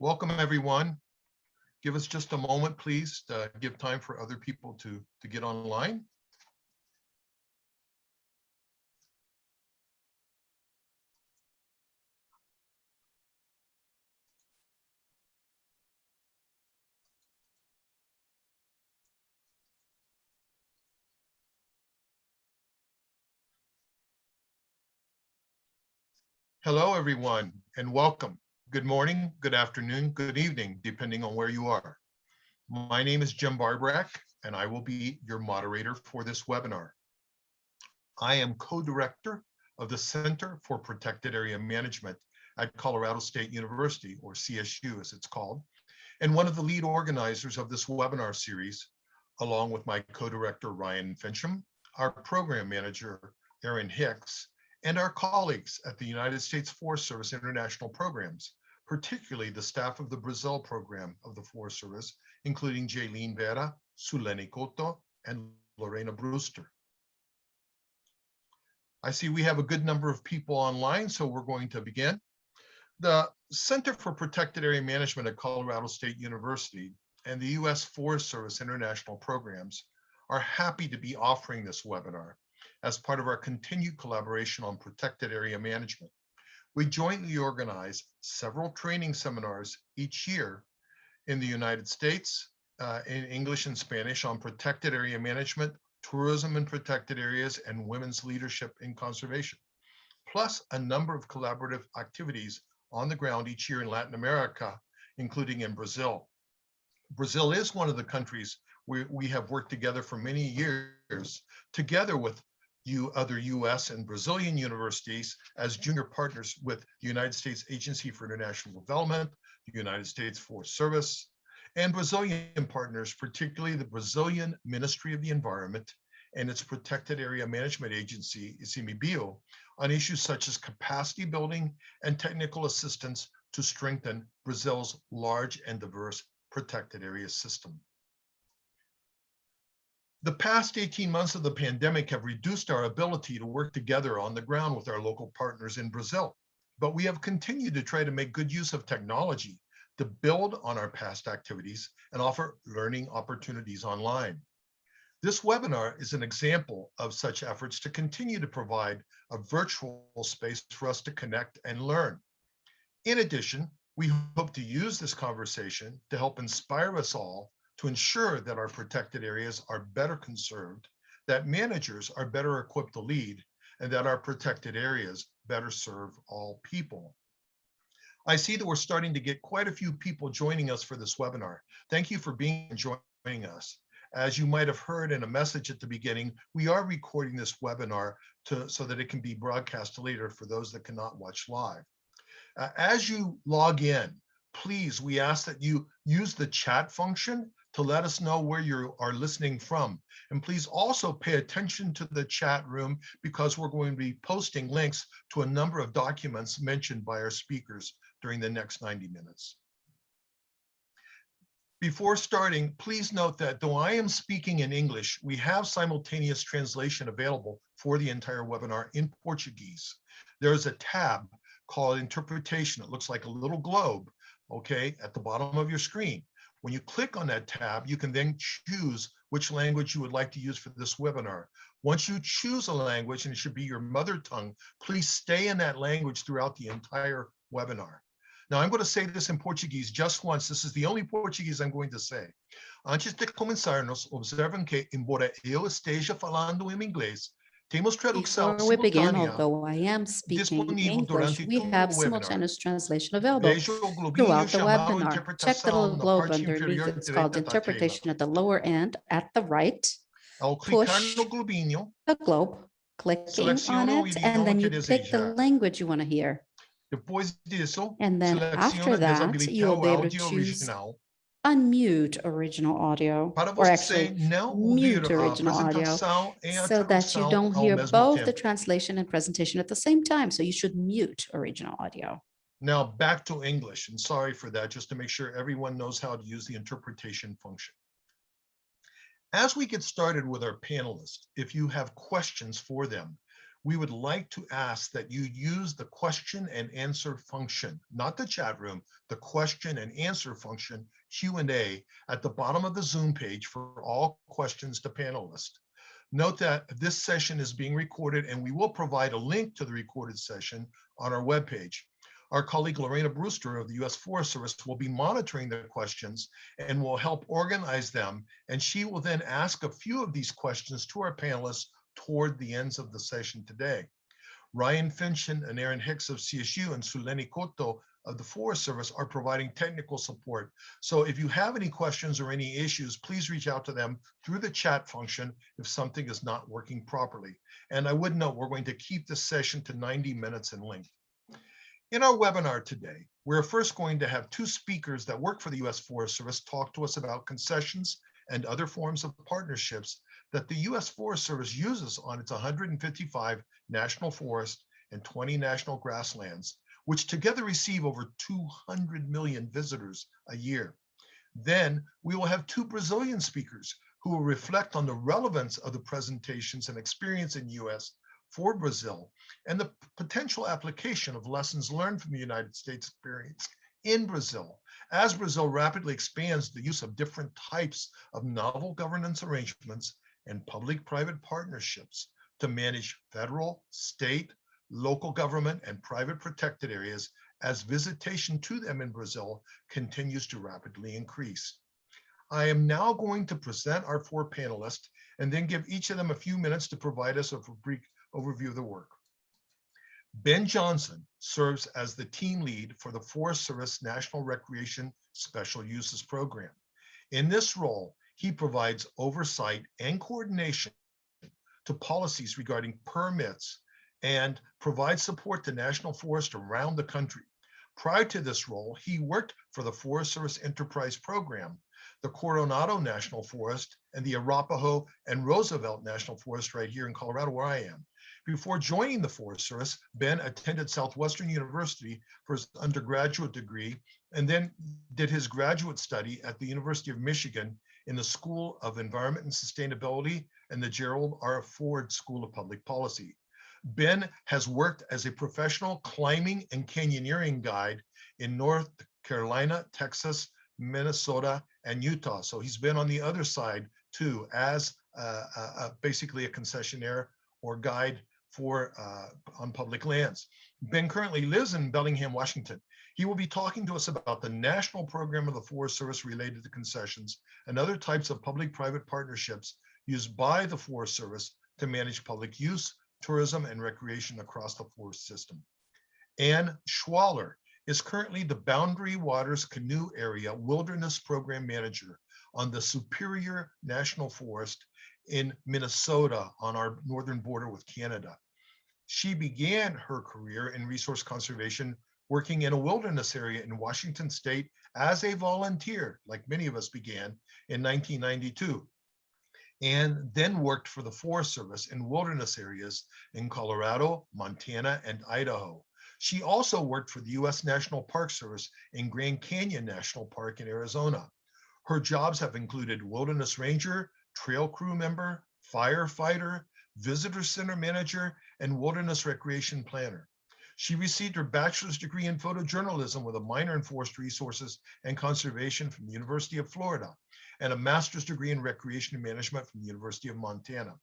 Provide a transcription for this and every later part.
Welcome, everyone. Give us just a moment, please, to give time for other people to, to get online. Hello, everyone, and welcome. Good morning, good afternoon, good evening, depending on where you are. My name is Jim Barborak, and I will be your moderator for this webinar. I am co-director of the Center for Protected Area Management at Colorado State University, or CSU as it's called, and one of the lead organizers of this webinar series, along with my co-director Ryan Finchum, our program manager, Aaron Hicks, and our colleagues at the United States Forest Service International Programs, particularly the staff of the Brazil program of the Forest Service, including Jaylene Vera, Suleni Koto, and Lorena Brewster. I see we have a good number of people online, so we're going to begin. The Center for Protected Area Management at Colorado State University and the U.S. Forest Service International Programs are happy to be offering this webinar as part of our continued collaboration on protected area management. We jointly organize several training seminars each year in the United States uh, in English and Spanish on protected area management, tourism in protected areas, and women's leadership in conservation, plus a number of collaborative activities on the ground each year in Latin America, including in Brazil. Brazil is one of the countries we, we have worked together for many years, together with you other US and Brazilian universities as junior partners with the United States Agency for International Development, the United States Forest Service, and Brazilian partners, particularly the Brazilian Ministry of the Environment and its Protected Area Management Agency, ICMBio, on issues such as capacity building and technical assistance to strengthen Brazil's large and diverse protected area system. The past 18 months of the pandemic have reduced our ability to work together on the ground with our local partners in Brazil, but we have continued to try to make good use of technology to build on our past activities and offer learning opportunities online. This webinar is an example of such efforts to continue to provide a virtual space for us to connect and learn. In addition, we hope to use this conversation to help inspire us all to ensure that our protected areas are better conserved, that managers are better equipped to lead, and that our protected areas better serve all people. I see that we're starting to get quite a few people joining us for this webinar. Thank you for being joining us. As you might have heard in a message at the beginning, we are recording this webinar to, so that it can be broadcast later for those that cannot watch live. Uh, as you log in, please, we ask that you use the chat function to let us know where you are listening from. And please also pay attention to the chat room because we're going to be posting links to a number of documents mentioned by our speakers during the next 90 minutes. Before starting, please note that though I am speaking in English, we have simultaneous translation available for the entire webinar in Portuguese. There is a tab called interpretation. It looks like a little globe, okay, at the bottom of your screen. When you click on that tab, you can then choose which language you would like to use for this webinar. Once you choose a language, and it should be your mother tongue, please stay in that language throughout the entire webinar. Now, I'm going to say this in Portuguese just once. This is the only Portuguese I'm going to say. Antes de começarmos, observem que, embora eu esteja falando em inglês, temos tradução Before we begin, although I am speaking English, we have webinar. simultaneous translation available throughout the webinar. Check the little globe underneath. It's called direita da tela. interpretation at the lower end at the right, push globinho, the globe, clicking on it, and then you pick the language you want to hear. disso, And then after that, you'll be able to choose original unmute original audio, or actually mute original audio so that you don't hear both the translation and presentation at the same time. So you should mute original audio. Now back to English, and sorry for that, just to make sure everyone knows how to use the interpretation function. As we get started with our panelists, if you have questions for them, we would like to ask that you use the question and answer function, not the chat room, the question and answer function, Q and A, at the bottom of the Zoom page for all questions to panelists. Note that this session is being recorded and we will provide a link to the recorded session on our webpage. Our colleague Lorena Brewster of the U.S. Forest Service will be monitoring the questions and will help organize them. And she will then ask a few of these questions to our panelists toward the ends of the session today. Ryan Finchum and Aaron Hicks of CSU and Suleni Koto of the Forest Service are providing technical support. So if you have any questions or any issues, please reach out to them through the chat function if something is not working properly. And I would note we're going to keep this session to 90 minutes in length. In our webinar today, we're first going to have two speakers that work for the U.S. Forest Service talk to us about concessions and other forms of partnerships that the U.S. Forest Service uses on its 155 national forests and 20 national grasslands, which together receive over 200 million visitors a year. Then we will have two Brazilian speakers who will reflect on the relevance of the presentations and experience in U.S. for Brazil and the potential application of lessons learned from the United States experience in Brazil as Brazil rapidly expands the use of different types of novel governance arrangements and public-private partnerships to manage federal, state, local government, and private protected areas as visitation to them in Brazil continues to rapidly increase. I am now going to present our four panelists and then give each of them a few minutes to provide us a brief overview of the work. Ben Johnson serves as the team lead for the Forest Service National Recreation Special Uses Program. In this role, he provides oversight and coordination to policies regarding permits and provides support to national forests around the country. Prior to this role, he worked for the Forest Service Enterprise Program, the Coronado National Forest, and the Arapaho and Roosevelt National Forest right here in Colorado, where I am. Before joining the Forest Service, Ben attended Southwestern University for his undergraduate degree and then did his graduate study at the University of Michigan in the School of Environment and Sustainability and the Gerald R. Ford School of Public Policy. Ben has worked as a professional climbing and canyoneering guide in North Carolina, Texas, Minnesota, and Utah. So he's been on the other side too as uh, uh, basically a concessionaire or guide for uh, on public lands. Ben currently lives in Bellingham, Washington. He will be talking to us about the national program of the Forest Service related to concessions and other types of public-private partnerships used by the Forest Service to manage public use, tourism, and recreation across the forest system. Ann Schwaller is currently the Boundary Waters Canoe Area Wilderness Program Manager on the Superior National Forest in Minnesota on our northern border with Canada. She began her career in resource conservation working in a wilderness area in Washington state as a volunteer, like many of us began in 1992, and then worked for the Forest Service in wilderness areas in Colorado, Montana, and Idaho. She also worked for the U.S. National Park Service in Grand Canyon National Park in Arizona. Her jobs have included wilderness ranger, trail crew member, firefighter, visitor center manager, and wilderness recreation planner. She received her bachelor's degree in photojournalism with a minor in forest resources and conservation from the University of Florida and a master's degree in recreation management from the University of Montana.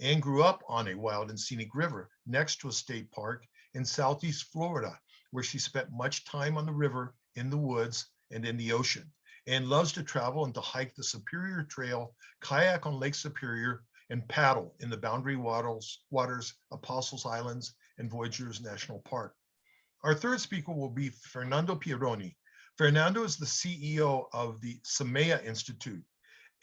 Anne grew up on a wild and scenic river next to a state park in Southeast Florida, where she spent much time on the river, in the woods, and in the ocean. And loves to travel and to hike the Superior Trail, kayak on Lake Superior, and paddle in the Boundary Waters, Waters, Apostles Islands, and Voyageurs National Park. Our third speaker will be Fernando Pieroni. Fernando is the CEO of the Semeia Institute,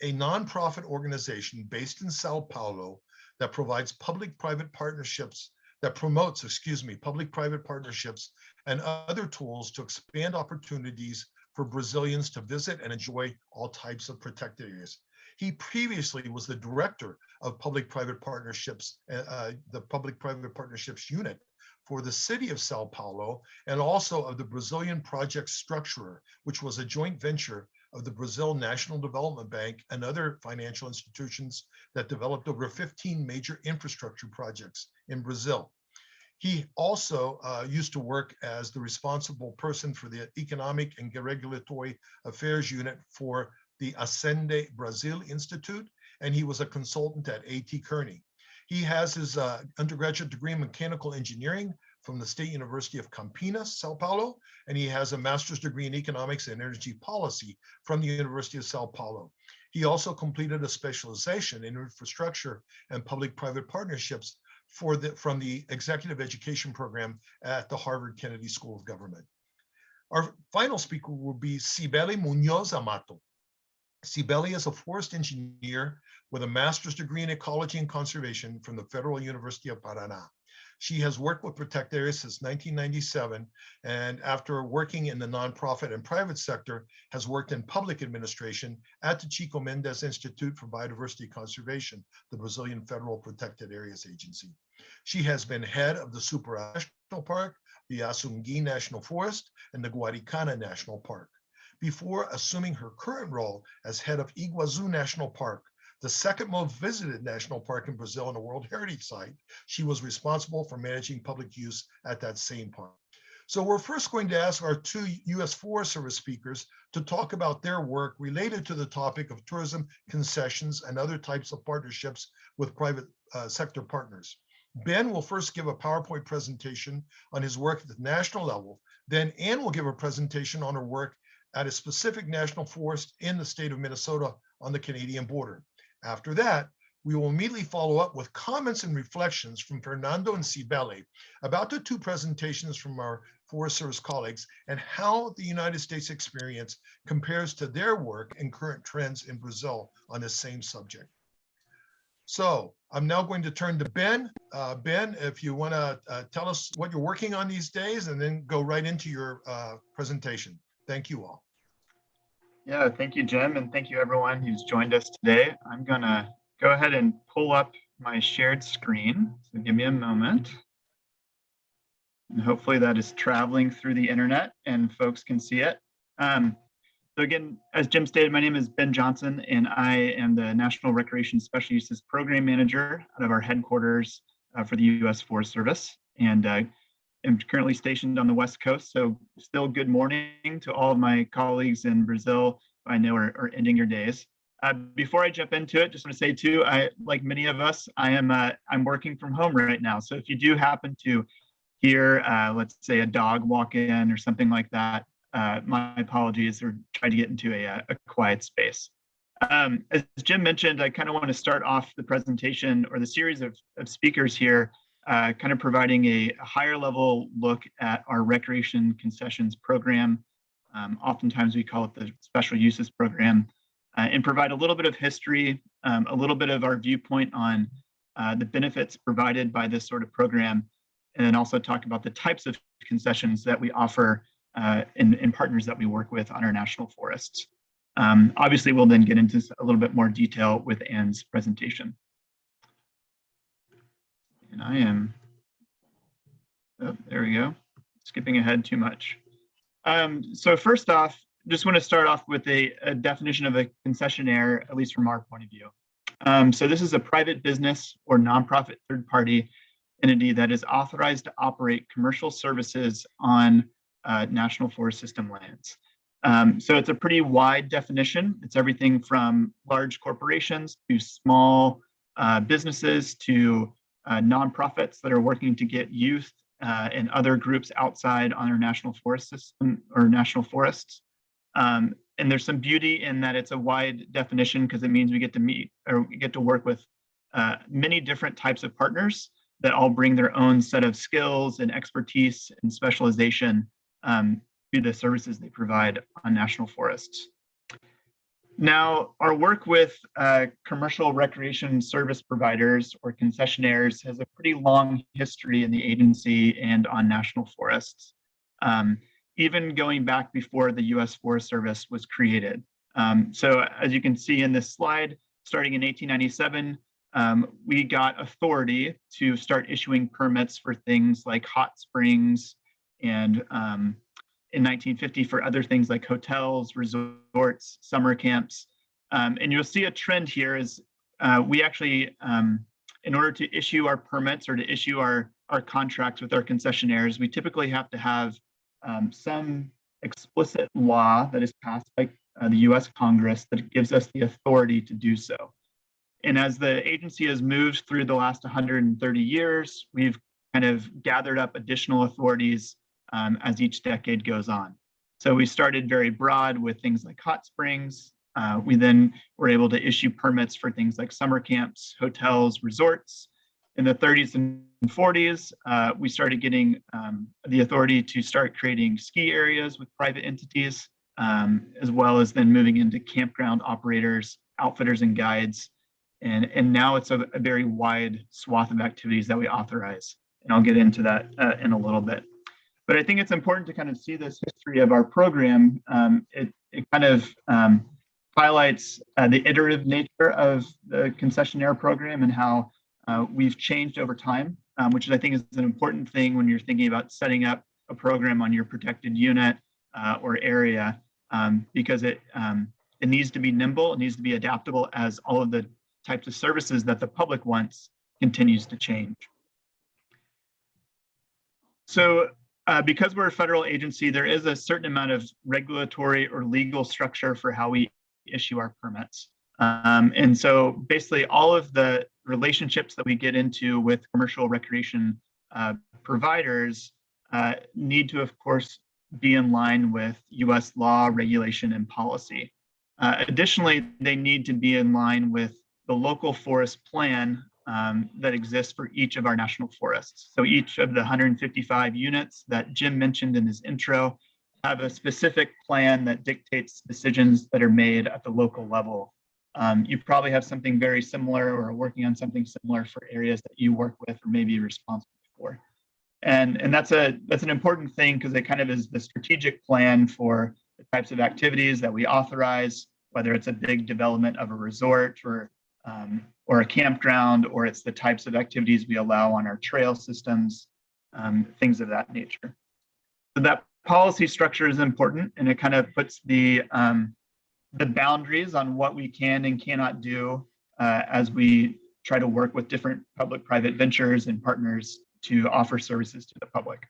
a nonprofit organization based in Sao Paulo that provides public-private partnerships, that promotes, excuse me, public-private partnerships and other tools to expand opportunities for Brazilians to visit and enjoy all types of protected areas. He previously was the director of public-private partnerships, uh, uh, the public-private partnerships unit for the city of Sao Paulo and also of the Brazilian project structurer, which was a joint venture of the Brazil National Development Bank and other financial institutions that developed over 15 major infrastructure projects in Brazil. He also uh, used to work as the responsible person for the Economic and Regulatory Affairs Unit for the Acende Brazil Institute, and he was a consultant at A.T. Kearney. He has his uh, undergraduate degree in mechanical engineering from the State University of Campinas, Sao Paulo, and he has a master's degree in economics and energy policy from the University of Sao Paulo. He also completed a specialization in infrastructure and public-private partnerships for the, from the executive education program at the Harvard Kennedy School of Government. Our final speaker will be Cibele Munhoz Amato. Cibele is a forest engineer with a master's degree in ecology and conservation from the Federal University of Paraná. She has worked with Protect Areas since 1997, and after working in the nonprofit and private sector, has worked in public administration at the Chico Mendes Institute for Biodiversity Conservation, the Brazilian Federal Protected Areas Agency. She has been head of the Superagüi National Park, the Assungui National Forest, and the Guaricana National Park. Before assuming her current role as head of Iguazu National Park, the second most visited national park in Brazil and a World Heritage Site, she was responsible for managing public use at that same park. So we're first going to ask our two U.S. Forest Service speakers to talk about their work related to the topic of tourism concessions and other types of partnerships with private uh, sector partners. Ben will first give a PowerPoint presentation on his work at the national level. Then Anne will give a presentation on her work at a specific national forest in the state of Minnesota on the Canadian border. After that, we will immediately follow up with comments and reflections from Fernando and Cibele about the two presentations from our Forest Service colleagues and how the United States experience compares to their work and current trends in Brazil on the same subject. So I'm now going to turn to Ben. Uh, ben, if you want to uh, tell us what you're working on these days and then go right into your uh, presentation. Thank you all. Yeah, thank you, Jim, and thank you everyone who's joined us today. I'm gonna go ahead and pull up my shared screen. So give me a moment. And hopefully that is traveling through the internet and folks can see it. Um, so again, as Jim stated, my name is Ben Johnson and I am the National Recreation Special Uses Program Manager out of our headquarters uh, for the U.S. Forest Service. And uh, am currently stationed on the West Coast. So still good morning to all of my colleagues in Brazil I know are, are ending your days. Uh, before I jump into it, just want to say too, I like many of us, I am uh, I'm working from home right now. So if you do happen to hear, uh, let's say a dog walk in or something like that, uh, my apologies or try to get into a, a quiet space. Um, as Jim mentioned, I kind of want to start off the presentation or the series of, of speakers here uh, kind of providing a, higher level look at our recreation concessions program. Um, oftentimes we call it the special uses program uh, and provide a little bit of history, um, a little bit of our viewpoint on uh, the benefits provided by this sort of program, and then also talk about the types of concessions that we offer uh, in, in partners that we work with on our national forests. Um, obviously, we'll then get into a little bit more detail with Ann's presentation and I am, oh, there we go, skipping ahead too much. Um, so first off, just want to start off with a, a, definition of a concessionaire, at least from our point of view. Um, so this is a private business or nonprofit third party entity that is authorized to operate commercial services on uh, National Forest System lands. Um, so it's a pretty wide definition. It's everything from large corporations to small uh, businesses to uh, nonprofits that are working to get youth uh, and other groups outside on our national forest system or national forests. Um, and there's some beauty in that it's a wide definition because it means we get to meet or we get to work with uh, many different types of partners that all bring their own set of skills and expertise and specialization um, to the services they provide on national forests. Now, our work with uh, commercial recreation service providers or concessionaires has a pretty long history in the agency and on national forests, um, even going back before the U.S. Forest Service was created. Um, so as you can see in this slide, starting in 1897, um, we got authority to start issuing permits for things like hot springs and um, in 1950 for other things like hotels, resorts, summer camps. Um, and you'll see a trend here is uh, we actually, um, in order to issue our permits or to issue our, our contracts with our concessionaires, we typically have to have um, some explicit law that is passed by uh, the US Congress that gives us the authority to do so. And as the agency has moved through the last 130 years, we've kind of gathered up additional authorities um, as each decade goes on. So we started very broad with things like hot springs. Uh, we then were able to issue permits for things like summer camps, hotels, resorts. In the 30s and 40s, uh, we started getting um, the authority to start creating ski areas with private entities, um, as well as then moving into campground operators, outfitters and guides. And, and now it's a, a very wide swath of activities that we authorize. And I'll get into that uh, in a little bit. But I think it's important to kind of see this history of our program. Um, it, it kind of um, highlights uh, the iterative nature of the concessionaire program and how uh, we've changed over time, um, which I think is an important thing when you're thinking about setting up a program on your protected unit uh, or area, um, because it, um, it needs to be nimble, it needs to be adaptable as all of the types of services that the public wants continues to change. So uh, because we're a federal agency, there is a certain amount of regulatory or legal structure for how we issue our permits. Um, and so basically all of the relationships that we get into with commercial recreation uh, providers uh, need to, of course, be in line with US law, regulation, and policy. Uh, additionally, they need to be in line with the local forest plan um, that exists for each of our national forests. So each of the 155 units that Jim mentioned in his intro have a specific plan that dictates decisions that are made at the local level. Um, you probably have something very similar or are working on something similar for areas that you work with or maybe responsible for. And, and that's a that's an important thing because it kind of is the strategic plan for the types of activities that we authorize, whether it's a big development of a resort or um, or a campground, or it's the types of activities we allow on our trail systems, um, things of that nature. So that policy structure is important and it kind of puts the, um, the boundaries on what we can and cannot do uh, as we try to work with different public-private ventures and partners to offer services to the public.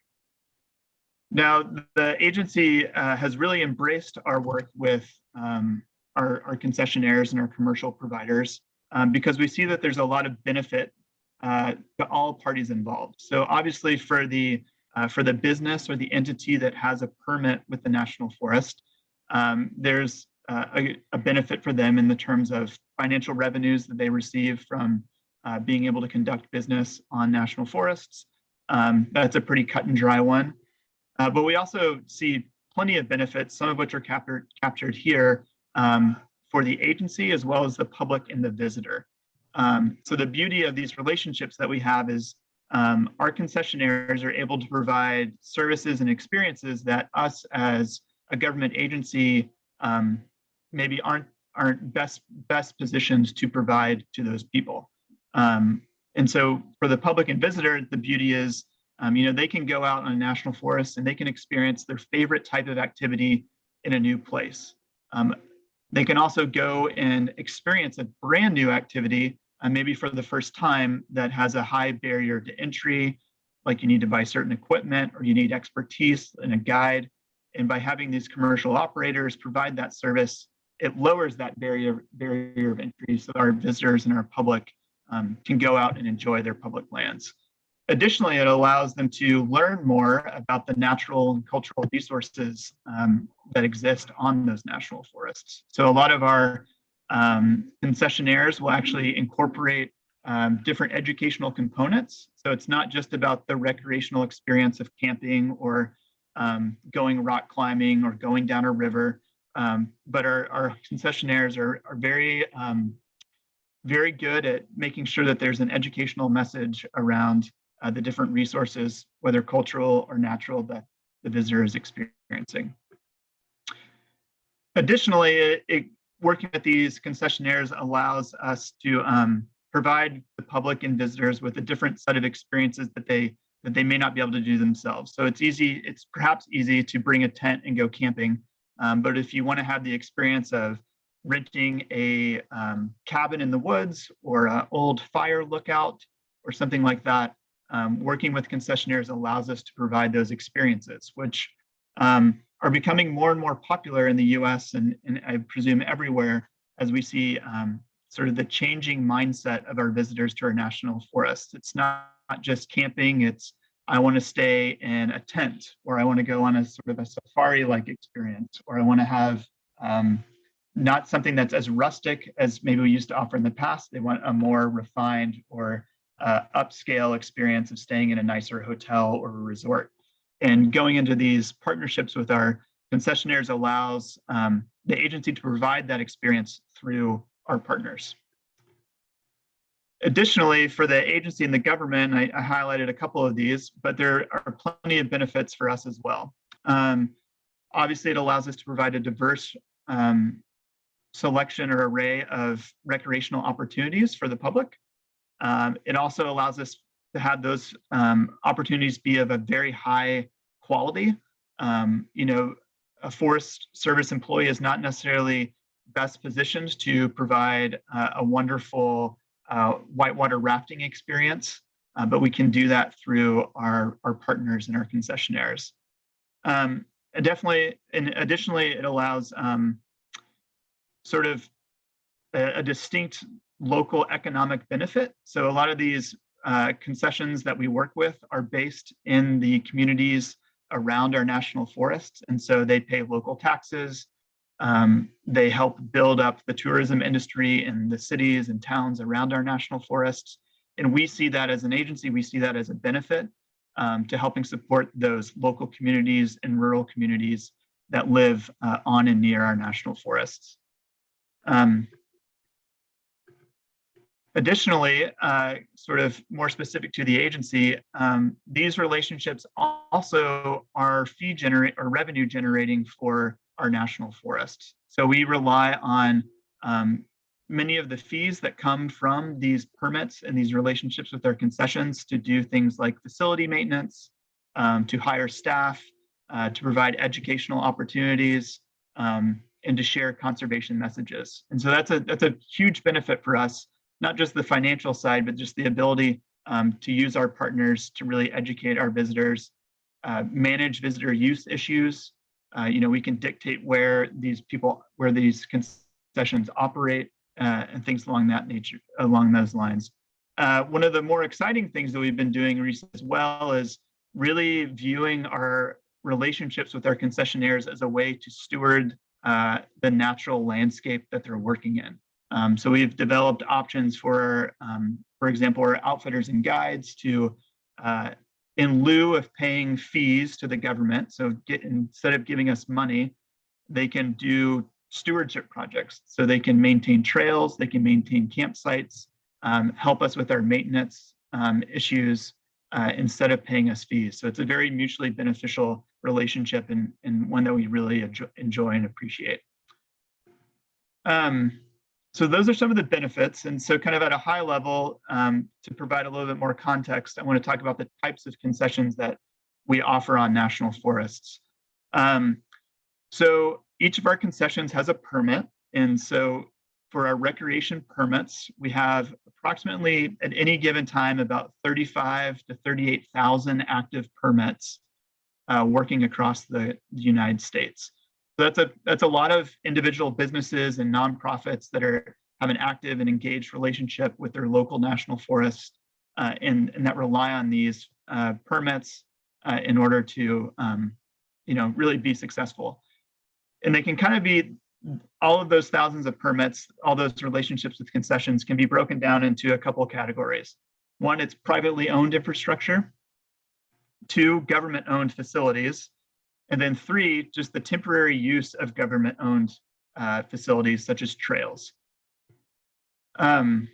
Now, the agency uh, has really embraced our work with um, our, our concessionaires and our commercial providers um, because we see that there's a lot of benefit uh, to all parties involved. So obviously for the uh, for the business or the entity that has a permit with the National Forest, um, there's uh, a, a, benefit for them in the terms of financial revenues that they receive from uh, being able to conduct business on national forests. Um, that's a pretty cut and dry one. Uh, but we also see plenty of benefits, some of which are captured, captured here um, for the agency as well as the public and the visitor. Um, so the beauty of these relationships that we have is um, our concessionaires are able to provide services and experiences that us as a government agency um, maybe aren't aren't best best positioned to provide to those people. Um, and so for the public and visitor, the beauty is, um, you know, they can go out on a national forest and they can experience their favorite type of activity in a new place. Um, they can also go and experience a brand new activity uh, maybe for the first time that has a high barrier to entry, like you need to buy certain equipment or you need expertise and a guide. And by having these commercial operators provide that service, it lowers that barrier, barrier of entry so our visitors and our public um, can go out and enjoy their public lands. Additionally, it allows them to learn more about the natural and cultural resources um, that exist on those national forests. So a lot of our um, concessionaires will actually incorporate um, different educational components. So it's not just about the recreational experience of camping or um, going rock climbing or going down a river, um, but our, our concessionaires are, are very, um, very good at making sure that there's an educational message around uh, the different resources, whether cultural or natural, that the visitor is experiencing. Additionally, it, it working with these concessionaires allows us to um, provide the public and visitors with a different set of experiences that they that they may not be able to do themselves. So it's easy, it's perhaps easy to bring a tent and go camping. Um, but if you want to have the experience of renting a um, cabin in the woods or an old fire lookout or something like that, um, working with concessionaires allows us to provide those experiences, which um, are becoming more and more popular in the US and, and I presume everywhere as we see um, sort of the changing mindset of our visitors to our national forests. It's not, not just camping, it's I want to stay in a tent or I want to go on a sort of a safari-like experience or I want to have um, not something that's as rustic as maybe we used to offer in the past. They want a more refined or uh, upscale experience of staying in a nicer hotel or resort. And going into these partnerships with our concessionaires allows um, the agency to provide that experience through our partners. Additionally, for the agency and the government, I, I, highlighted a couple of these, but there are plenty of benefits for us as well. Um, obviously, it allows us to provide a diverse um, selection or array of recreational opportunities for the public. Um, it also allows us to have those um, opportunities be of a very high quality. Um, you know, a Forest Service employee is not necessarily best positioned to provide uh, a wonderful uh, whitewater rafting experience, uh, but we can do that through our, our partners and our concessionaires. Um, and definitely, and additionally, it allows um, sort of a, a, distinct local economic benefit. So a lot of these uh, concessions that we work with are based in the communities around our national forests. And so they pay local taxes, um, they help build up the tourism industry in the cities and towns around our national forests. And we see that as an agency, we see that as a benefit um, to helping support those local communities and rural communities that live uh, on and near our national forests. Um, additionally, uh, sort of more specific to the agency, um, these relationships also are fee generate or revenue generating for our national forests. So we rely on um, many of the fees that come from these permits and these relationships with our concessions to do things like facility maintenance, um, to hire staff, uh, to provide educational opportunities, um, and to share conservation messages. And so that's a that's a huge benefit for us, not just the financial side, but just the ability um, to use our partners to really educate our visitors, uh, manage visitor use issues, uh, you know, we can dictate where these people, where these concessions operate uh, and things along that nature, along those lines. Uh, one of the more exciting things that we've been doing recently as well is really viewing our relationships with our concessionaires as a way to steward uh, the natural landscape that they're working in. Um, so we've developed options for, um, for example, our outfitters and guides to uh, in lieu of paying fees to the government, so get, instead of giving us money, they can do stewardship projects. So they can maintain trails, they can maintain campsites, um, help us with our maintenance um, issues uh, instead of paying us fees. So it's a very mutually beneficial relationship and, and one that we really enjoy and appreciate. Um, so those are some of the benefits. And so kind of at a high level, um, to provide a little bit more context, I want to talk about the types of concessions that we offer on national forests. Um, so each of our concessions has a permit. And so for our recreation permits, we have approximately at any given time about 35 to 38,000 active permits uh, working across the, the United States. So that's a that's a lot of individual businesses and nonprofits that are have an active and engaged relationship with their local national forest uh, and, and that rely on these uh, permits uh, in order to um, you know really be successful. And they can kind of be all of those thousands of permits, all those relationships with concessions can be broken down into a couple categories. One, it's privately owned infrastructure. Two, government owned facilities. And then three, just the temporary use of government owned uh, facilities such as trails. Um,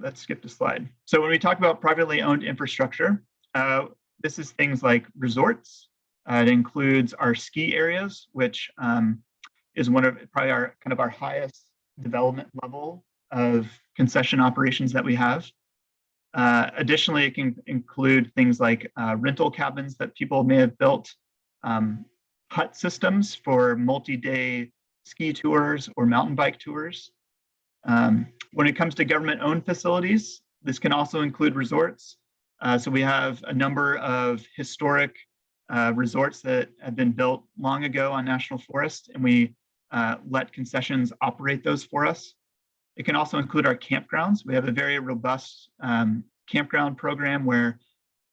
let's skip the slide. So when we talk about privately owned infrastructure, uh, this is things like resorts. Uh, it includes our ski areas, which um, is one of probably our kind of our highest development level of concession operations that we have. Uh, additionally, it can include things like uh, rental cabins that people may have built, um, hut systems for multi-day ski tours or mountain bike tours. Um, when it comes to government-owned facilities, this can also include resorts. Uh, so we have a number of historic uh, resorts that have been built long ago on national forest, and we uh, let concessions operate those for us. It can also include our campgrounds. We have a very robust um, campground program where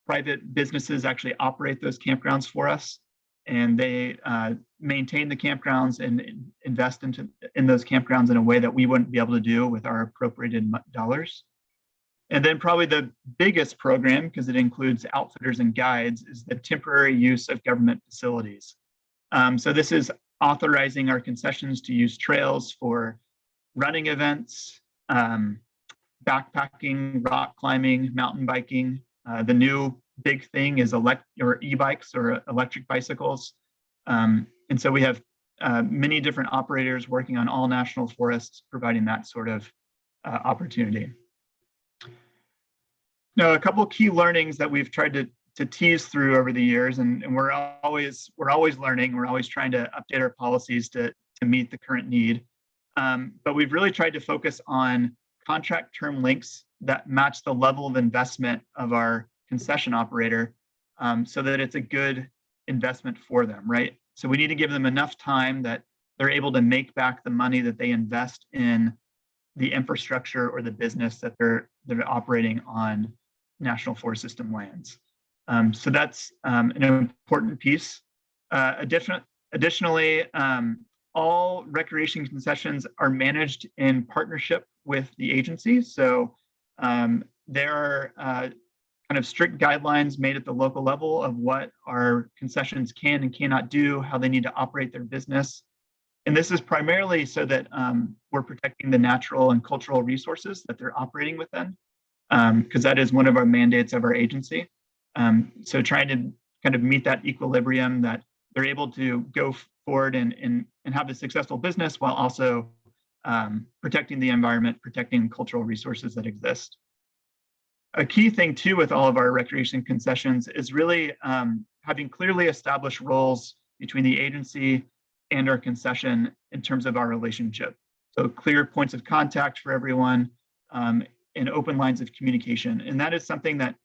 private businesses actually operate those campgrounds for us, and they uh, maintain the campgrounds and invest into in those campgrounds in a way that we wouldn't be able to do with our appropriated dollars. And then probably the biggest program, because it includes outfitters and guides, is the temporary use of government facilities. Um, so this is authorizing our concessions to use trails for running events, um, backpacking, rock climbing, mountain biking. Uh, the new big thing is elect or e-bikes or electric bicycles. Um, and so we have uh, many different operators working on all national forests, providing that sort of uh, opportunity. Now, a couple key learnings that we've tried to, to tease through over the years, and, and we're always we're always learning. We're always trying to update our policies to, to meet the current need. Um, but we've really tried to focus on contract term links that match the level of investment of our concession operator um, so that it's a good investment for them, right? So we need to give them enough time that they're able to make back the money that they invest in the infrastructure or the business that they're they're operating on national forest system lands. Um, so that's um, an important piece. Uh, addition, additionally, um, all recreation concessions are managed in partnership with the agency. So um, there are uh, kind of strict guidelines made at the local level of what our concessions can and cannot do, how they need to operate their business. And this is primarily so that um, we're protecting the natural and cultural resources that they're operating within, because um, that is one of our mandates of our agency. Um, so trying to kind of meet that equilibrium that they're able to go forward and, and, and have a successful business while also um, protecting the environment, protecting cultural resources that exist. A key thing too with all of our recreation concessions is really um, having clearly established roles between the agency and our concession in terms of our relationship. So clear points of contact for everyone um, and open lines of communication. And that is something that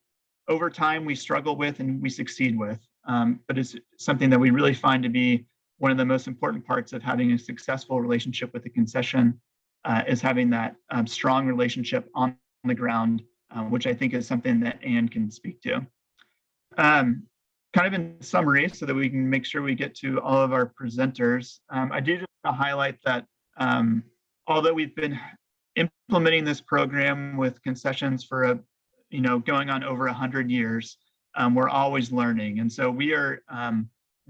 over time we struggle with and we succeed with, um, but it's something that we really find to be one of the most important parts of having a successful relationship with the concession uh, is having that um, strong relationship on the ground, um, which I think is something that Anne can speak to. Um, kind of in summary, so that we can make sure we get to all of our presenters, um, I do just want to highlight that um, although we've been implementing this program with concessions for a, you know, going on over 100 years, um, we're always learning. And so we are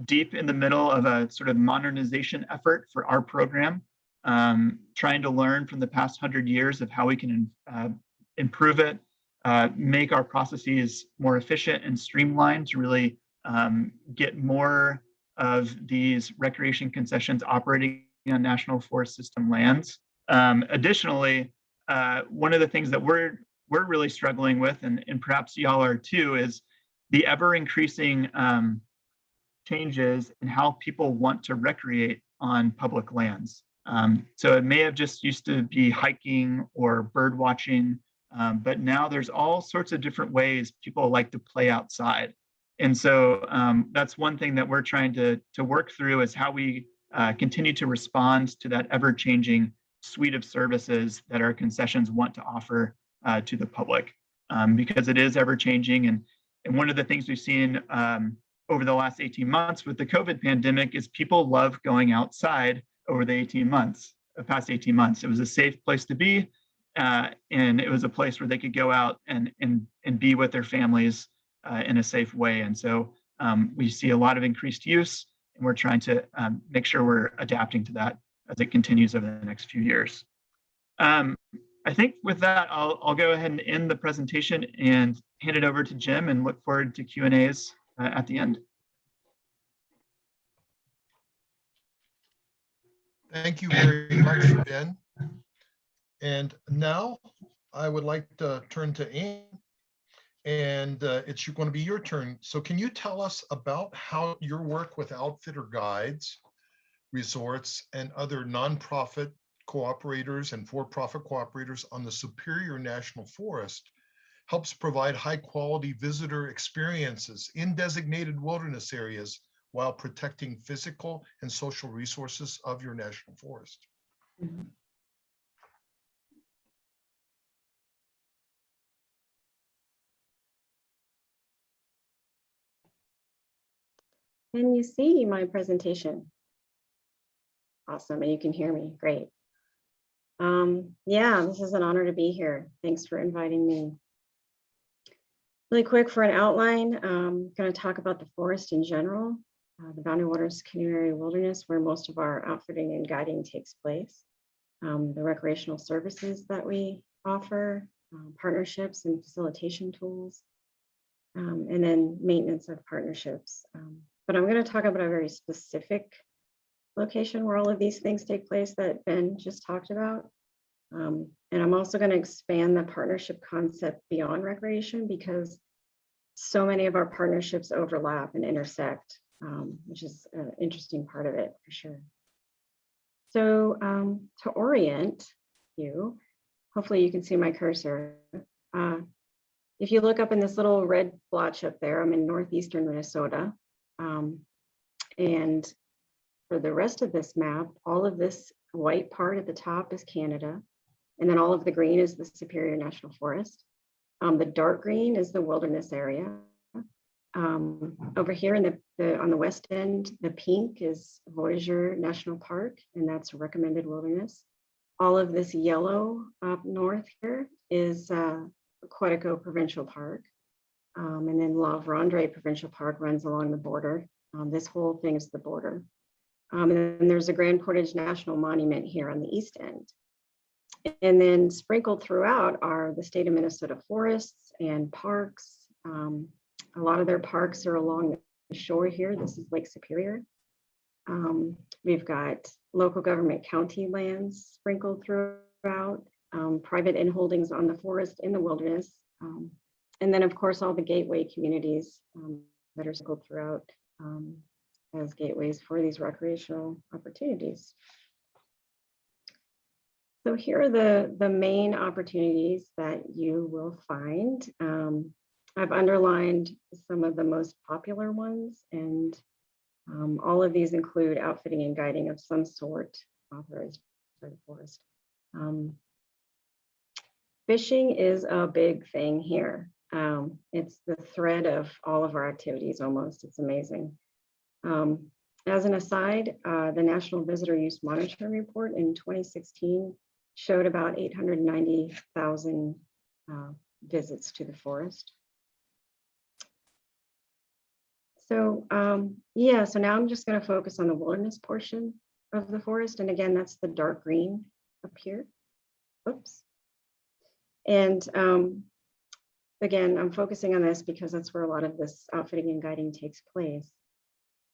deep in the middle of a sort of modernization effort for our program, um, trying to learn from the past hundred years of how we can uh, improve it, uh, make our processes more efficient and streamlined to really um, get more of these recreation concessions operating on national forest system lands. Um, additionally, uh, one of the things that we're we're really struggling with, and, and perhaps y'all are too, is the ever increasing um, changes in how people want to recreate on public lands. Um, so it may have just used to be hiking or bird watching, um, but now there's all sorts of different ways people like to play outside. And so um, that's one thing that we're trying to, to work through is how we uh, continue to respond to that ever changing suite of services that our concessions want to offer uh, to the public um, because it is ever changing. And, and one of the things we've seen um, over the last 18 months with the COVID pandemic is people love going outside over the 18 months, the past 18 months. It was a safe place to be. Uh, and it was a place where they could go out and, and, and be with their families uh, in a safe way. And so um, we see a lot of increased use and we're trying to um, make sure we're adapting to that as it continues over the next few years. Um, I think with that, I'll, I'll go ahead and end the presentation and hand it over to Jim and look forward to Q&As uh, at the end. Thank you very much, Ben. And now I would like to turn to Anne and uh, it's going to be your turn. So can you tell us about how your work with outfitter guides, resorts, and other nonprofit cooperators and for-profit cooperators on the Superior National Forest helps provide high-quality visitor experiences in designated wilderness areas while protecting physical and social resources of your national forest? Mhm. Can you see my presentation? Awesome, and you can hear me, great. Um, yeah, this is an honor to be here. Thanks for inviting me. Really quick for an outline, um, going to talk about the forest in general, uh, the Boundary Waters Canoe Area Wilderness, where most of our outfitting and guiding takes place, um, the recreational services that we offer, um, partnerships and facilitation tools, um, and then maintenance of partnerships. Um, but I'm going to talk about a very specific location where all of these things take place that Ben just talked about. Um, and I'm also going to expand the partnership concept beyond recreation because so many of our partnerships overlap and intersect, um, which is an interesting part of it for sure. So um, to orient you, hopefully you can see my cursor. Uh, if you look up in this little red blotch up there, I'm in northeastern Minnesota. Um, and for the rest of this map, all of this white part at the top is Canada. And then all of the green is the Superior National Forest. Um, the dark green is the wilderness area. Um, over here in the, the on the west end, the pink is Voyageur National Park, and that's recommended wilderness. All of this yellow up north here is uh, Quetico Provincial Park. Um, and then La Vérendrye Provincial Park runs along the border. Um, this whole thing is the border. Um, and then there's a Grand Portage National Monument here on the east end. And then sprinkled throughout are the state of Minnesota forests and parks. Um, a lot of their parks are along the shore here. This is Lake Superior. Um, we've got local government county lands sprinkled throughout, um, private inholdings on the forest in the wilderness. Um, and then of course, all the gateway communities um, that are sprinkled throughout um, as gateways for these recreational opportunities. So here are the, the main opportunities that you will find. Um, I've underlined some of the most popular ones and um, all of these include outfitting and guiding of some sort authorized by the forest. Um, fishing is a big thing here. Um, it's the thread of all of our activities almost, it's amazing. Um, as an aside, uh, the National Visitor Use Monitoring Report in 2016 showed about 890,000 uh, visits to the forest. So um, yeah, so now I'm just going to focus on the wilderness portion of the forest. And again, that's the dark green up here. Oops. And um, again, I'm focusing on this because that's where a lot of this outfitting and guiding takes place.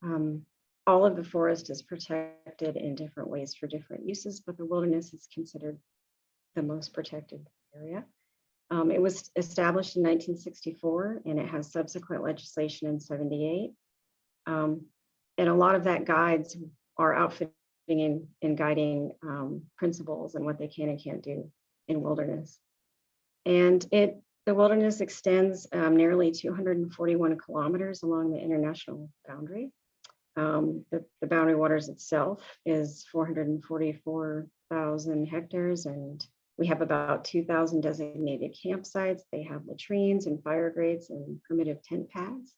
Um, all of the forest is protected in different ways for different uses, but the wilderness is considered the most protected area. Um, it was established in 1964 and it has subsequent legislation in 78. Um, and a lot of that guides our outfitting and, and guiding um, principles and what they can and can't do in wilderness. And it the wilderness extends um, nearly 241 kilometers along the international boundary. Um, the, the boundary waters itself is 444,000 hectares and we have about 2,000 designated campsites. They have latrines and fire grates and primitive tent pads.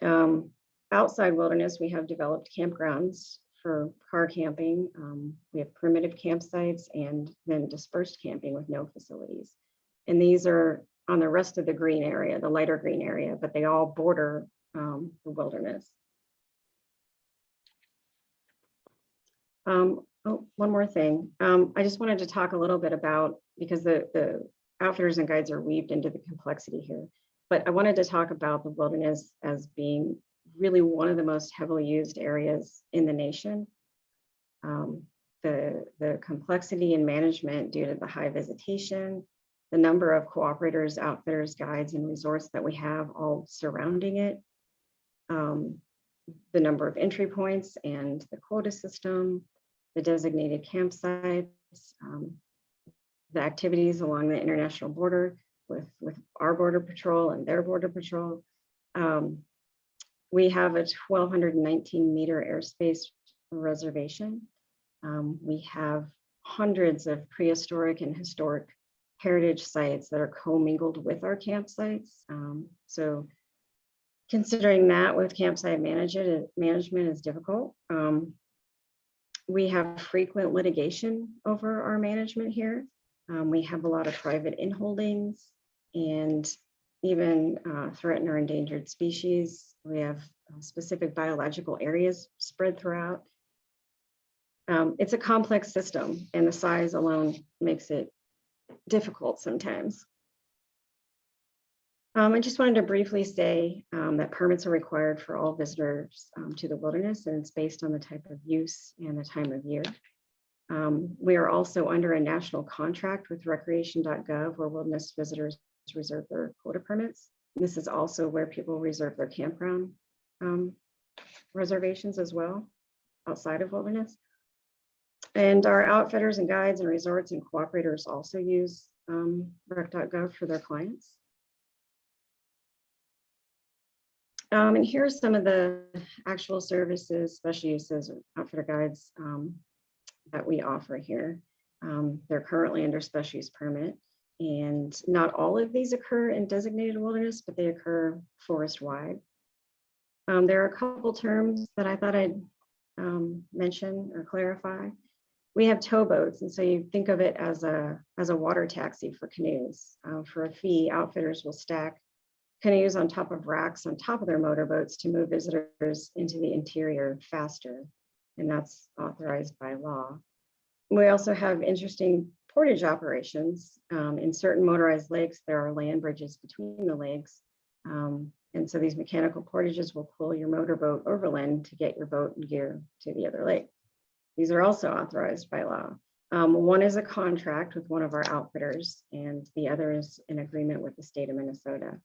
Um, outside wilderness, we have developed campgrounds for car camping. Um, we have primitive campsites and then dispersed camping with no facilities. And these are on the rest of the green area, the lighter green area, but they all border um, the wilderness. Um, oh, one more thing. Um, I just wanted to talk a little bit about, because the, the outfitters and guides are weaved into the complexity here, but I wanted to talk about the wilderness as being really one of the most heavily used areas in the nation. Um, the, the complexity in management due to the high visitation, the number of cooperators, outfitters, guides, and resorts that we have all surrounding it. Um, the number of entry points and the quota system, the designated campsites, um, the activities along the international border with, with our border patrol and their border patrol. Um, we have a 1219 meter airspace reservation. Um, we have hundreds of prehistoric and historic heritage sites that are commingled with our campsites. Um, so considering that with campsite management, management is difficult. Um, we have frequent litigation over our management here. Um, we have a lot of private inholdings and even uh, threatened or endangered species. We have uh, specific biological areas spread throughout. Um, it's a complex system and the size alone makes it difficult sometimes. Um, I just wanted to briefly say um, that permits are required for all visitors um, to the wilderness and it's based on the type of use and the time of year. Um, we are also under a national contract with recreation.gov where wilderness visitors reserve their quota permits. This is also where people reserve their campground um, reservations as well outside of wilderness. And our outfitters and guides and resorts and cooperators also use um, rec.gov for their clients. Um, and here's some of the actual services, special uses, outfitter guides um, that we offer here. Um, they're currently under special use permit. And not all of these occur in designated wilderness, but they occur forest wide. Um, there are a couple terms that I thought I'd um, mention or clarify. We have towboats, and so you think of it as a as a water taxi for canoes. Uh, for a fee, outfitters will stack canoes on top of racks on top of their motorboats to move visitors into the interior faster, and that's authorized by law. We also have interesting portage operations. Um, in certain motorized lakes, there are land bridges between the lakes. Um, and so these mechanical portages will pull your motorboat overland to get your boat and gear to the other lake. These are also authorized by law. Um, one is a contract with one of our outfitters and the other is an agreement with the state of Minnesota.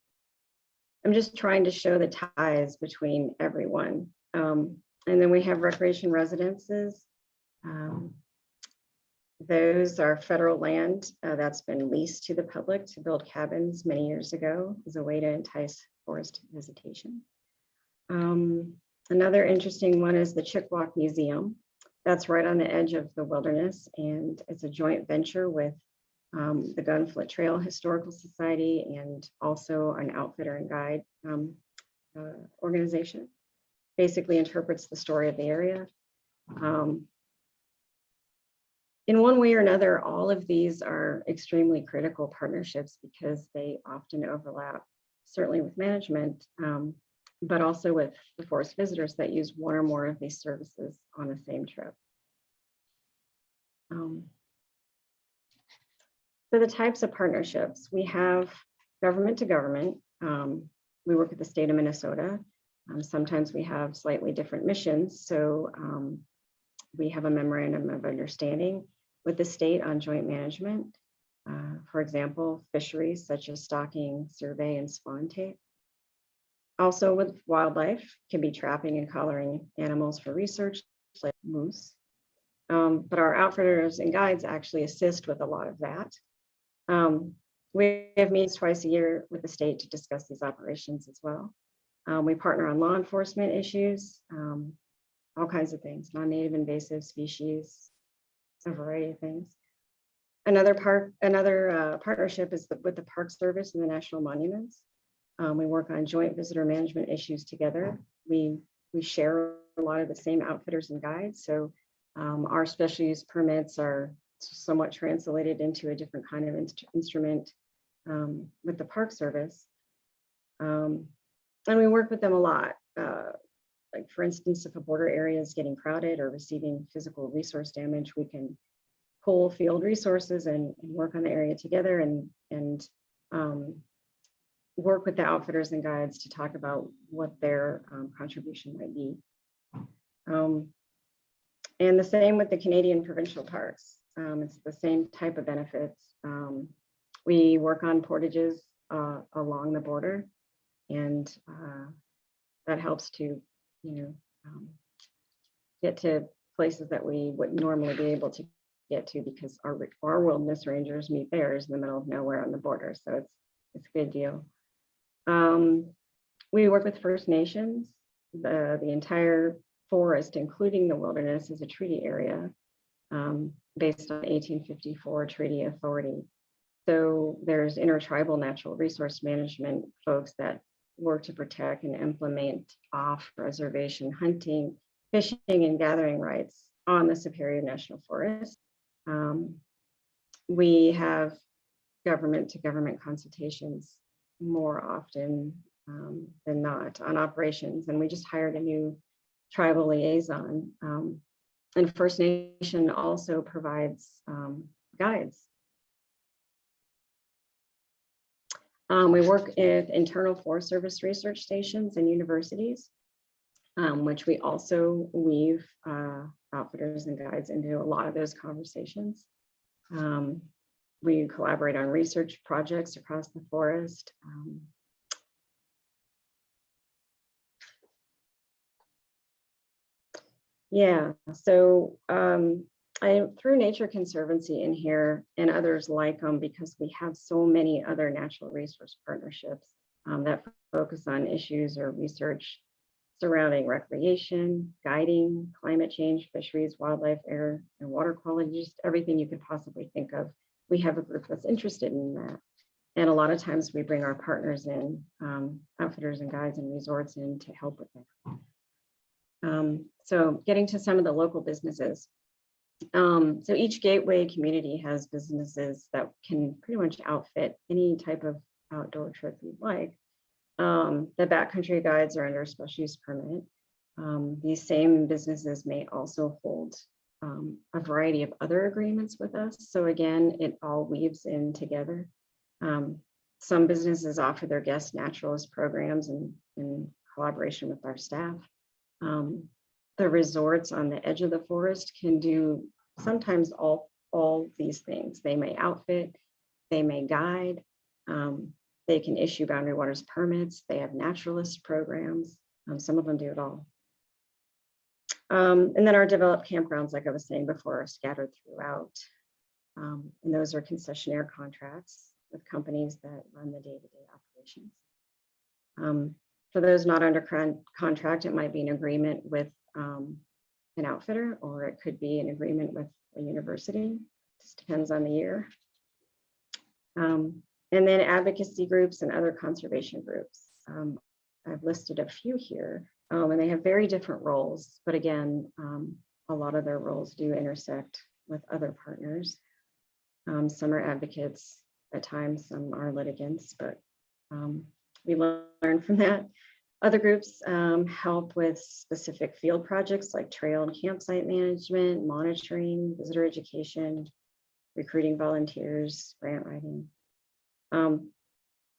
I'm just trying to show the ties between everyone. Um, and then we have recreation residences. Um, those are federal land uh, that's been leased to the public to build cabins many years ago as a way to entice forest visitation. Um, another interesting one is the Chik-Wauk Museum. That's right on the edge of the wilderness and it's a joint venture with um, the Gunflint Trail Historical Society and also an outfitter and guide um, uh, organization. Basically interprets the story of the area. Um, in one way or another, all of these are extremely critical partnerships because they often overlap, certainly with management, um, but also with the forest visitors that use one or more of these services on the same trip. Um, so the types of partnerships, we have government to government. Um, we work with the state of Minnesota. Um, sometimes we have slightly different missions. So um, we have a memorandum of understanding with the state on joint management. Uh, for example, fisheries such as stocking, survey, and spawn take. Also with wildlife, can be trapping and collaring animals for research, like moose. Um, but our outfitters and guides actually assist with a lot of that. Um, we have meetings twice a year with the state to discuss these operations as well. Um, we partner on law enforcement issues, um, all kinds of things, non-native invasive species, a variety of things. Another part, another uh, partnership is the, with the Park Service and the National Monuments. Um, we work on joint visitor management issues together. We we share a lot of the same outfitters and guides. So um, our special use permits are somewhat translated into a different kind of inst instrument um, with the Park Service. Um, and we work with them a lot. Uh, like for instance, if a border area is getting crowded or receiving physical resource damage, we can pull field resources and, and work on the area together and, and um, work with the outfitters and guides to talk about what their um, contribution might be. Um, and the same with the Canadian provincial parks. Um, it's the same type of benefits. Um, we work on portages uh, along the border and uh, that helps to, you know, um, get to places that we wouldn't normally be able to get to because our, our wilderness rangers meet theirs in the middle of nowhere on the border. So it's, it's a good deal. Um, we work with First Nations. The, the entire forest, including the wilderness, is a treaty area um, based on 1854 Treaty Authority. So there's intertribal natural resource management folks that work to protect and implement off reservation hunting, fishing and gathering rights on the Superior National Forest. Um, we have government to government consultations more often um, than not on operations. And we just hired a new tribal liaison. Um, and First Nation also provides um, guides. Um, we work with internal Forest Service research stations and universities, um, which we also weave uh, outfitters and guides into a lot of those conversations. Um, we collaborate on research projects across the forest. Um, yeah, so um, I threw Nature Conservancy in here and others like them because we have so many other natural resource partnerships um, that focus on issues or research surrounding recreation, guiding, climate change, fisheries, wildlife, air, and water quality, just everything you could possibly think of. We have a group that's interested in that. And a lot of times we bring our partners in, um, outfitters and guides and resorts in to help with that. Um, so getting to some of the local businesses. Um, so each gateway community has businesses that can pretty much outfit any type of outdoor trip you'd like. Um, the backcountry guides are under special use permit. Um, these same businesses may also hold um, a variety of other agreements with us. So again, it all weaves in together. Um, some businesses offer their guest naturalist programs in, in collaboration with our staff. Um, the resorts on the edge of the forest can do sometimes all, all these things. They may outfit, they may guide, um, they can issue boundary waters permits. They have naturalist programs. Um, some of them do it all. Um, and then our developed campgrounds, like I was saying before, are scattered throughout. Um, and those are concessionaire contracts with companies that run the day-to-day -day operations. Um, for those not under con contract, it might be an agreement with um, an outfitter, or it could be an agreement with a university. Just depends on the year. Um, and then advocacy groups and other conservation groups. Um, I've listed a few here, um, and they have very different roles, but again, um, a lot of their roles do intersect with other partners. Um, some are advocates at times, some are litigants, but um, we learn from that. Other groups um, help with specific field projects like trail and campsite management, monitoring, visitor education, recruiting volunteers, grant writing.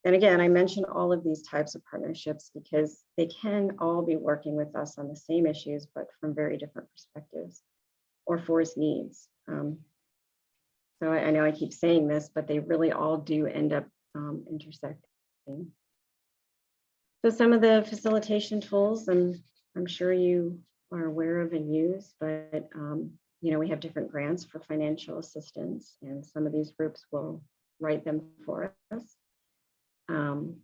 And again, I mention all of these types of partnerships because they can all be working with us on the same issues, but from very different perspectives or forest needs. Um, so I, I, know I keep saying this, but they really all do end up um, intersecting. So some of the facilitation tools, and I'm sure you are aware of and use, but um, you know, we have different grants for financial assistance, and some of these groups will write them for us. Um,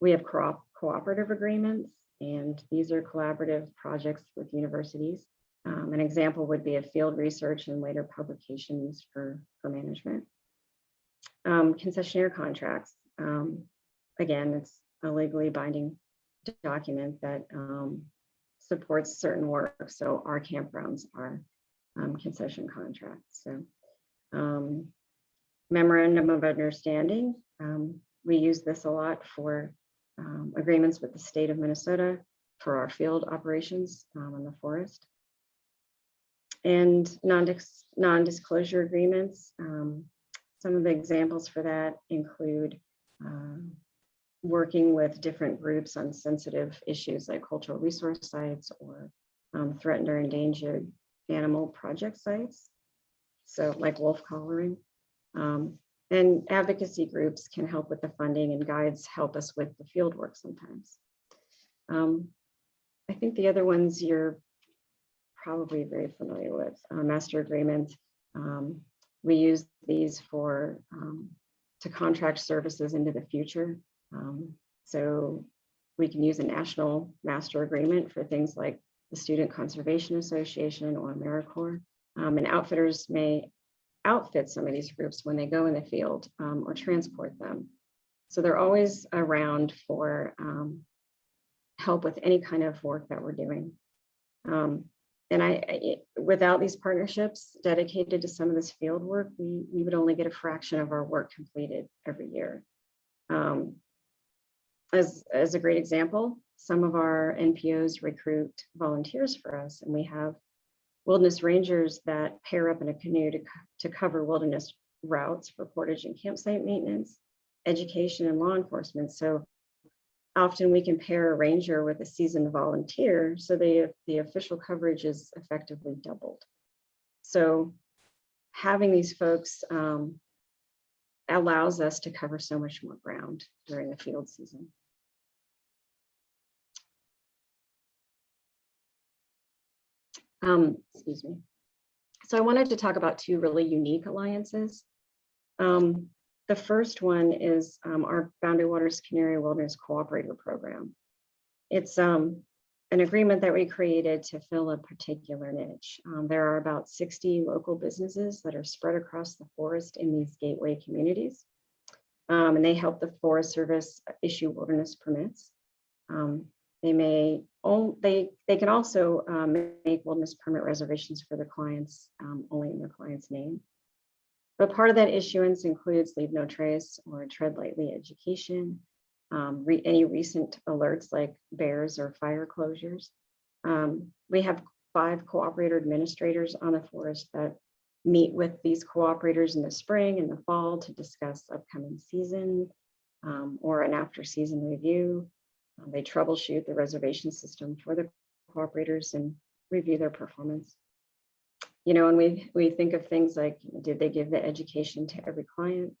we have co cooperative agreements, and these are collaborative projects with universities. Um, an example would be a field research and later publications for, for management. Um, concessionaire contracts. Um, again, it's a legally binding document that um, supports certain work. So our campgrounds are um, concession contracts. So um, memorandum of understanding. Um, we use this a lot for um, agreements with the state of Minnesota for our field operations um, in the forest. And non-disclosure non agreements. Um, some of the examples for that include um, working with different groups on sensitive issues like cultural resource sites or um, threatened or endangered animal project sites. So like wolf collaring. Um, And advocacy groups can help with the funding and guides help us with the field work sometimes. Um, I think the other ones you're probably very familiar with, uh, master agreement. Um, we use these for um, to contract services into the future. Um, so we can use a national master agreement for things like the Student Conservation Association or AmeriCorps. Um, and outfitters may outfit some of these groups when they go in the field um, or transport them. So they're always around for um, help with any kind of work that we're doing. Um, and I, I- without these partnerships dedicated to some of this field work, we, we would only get a fraction of our work completed every year. Um, as, as a great example, some of our NPOs recruit volunteers for us and we have wilderness rangers that pair up in a canoe to, to cover wilderness routes for portage and campsite maintenance, education and law enforcement. So often we can pair a ranger with a seasoned volunteer, so the, the official coverage is effectively doubled. So having these folks um, allows us to cover so much more ground during the field season. Um, excuse me. So I wanted to talk about two really unique alliances. Um, the first one is um, our Boundary Waters Canoe Area Wilderness Cooperator Program. It's um, an agreement that we created to fill a particular niche. Um, there are about 60 local businesses that are spread across the forest in these gateway communities. Um, and they help the Forest Service issue wilderness permits. Um, they may, they, they can also um, make wilderness permit reservations for their clients, um, only in their client's name. But part of that issuance includes leave no trace or tread lightly education, um, re- any recent alerts like bears or fire closures. Um, we have five cooperator administrators on the forest that meet with these cooperators in the spring and the fall to discuss upcoming season um, or an after season review. Uh, They troubleshoot the reservation system for the cooperators and review their performance. You know, and we, we think of things like, did they give the education to every client?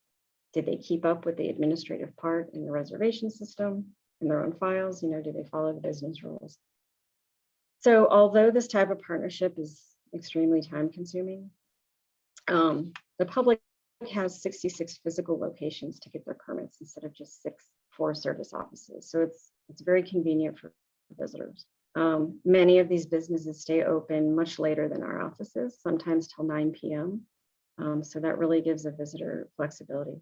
Did they keep up with the administrative part in the reservation system in their own files? You know, do they follow the business rules? So although this type of partnership is extremely time consuming, um, the public has 66 physical locations to get their permits instead of just six Forest Service offices. So it's, it's very convenient for visitors. Um, many of these businesses stay open much later than our offices, sometimes till 9 p.m. Um, so that really gives a visitor flexibility.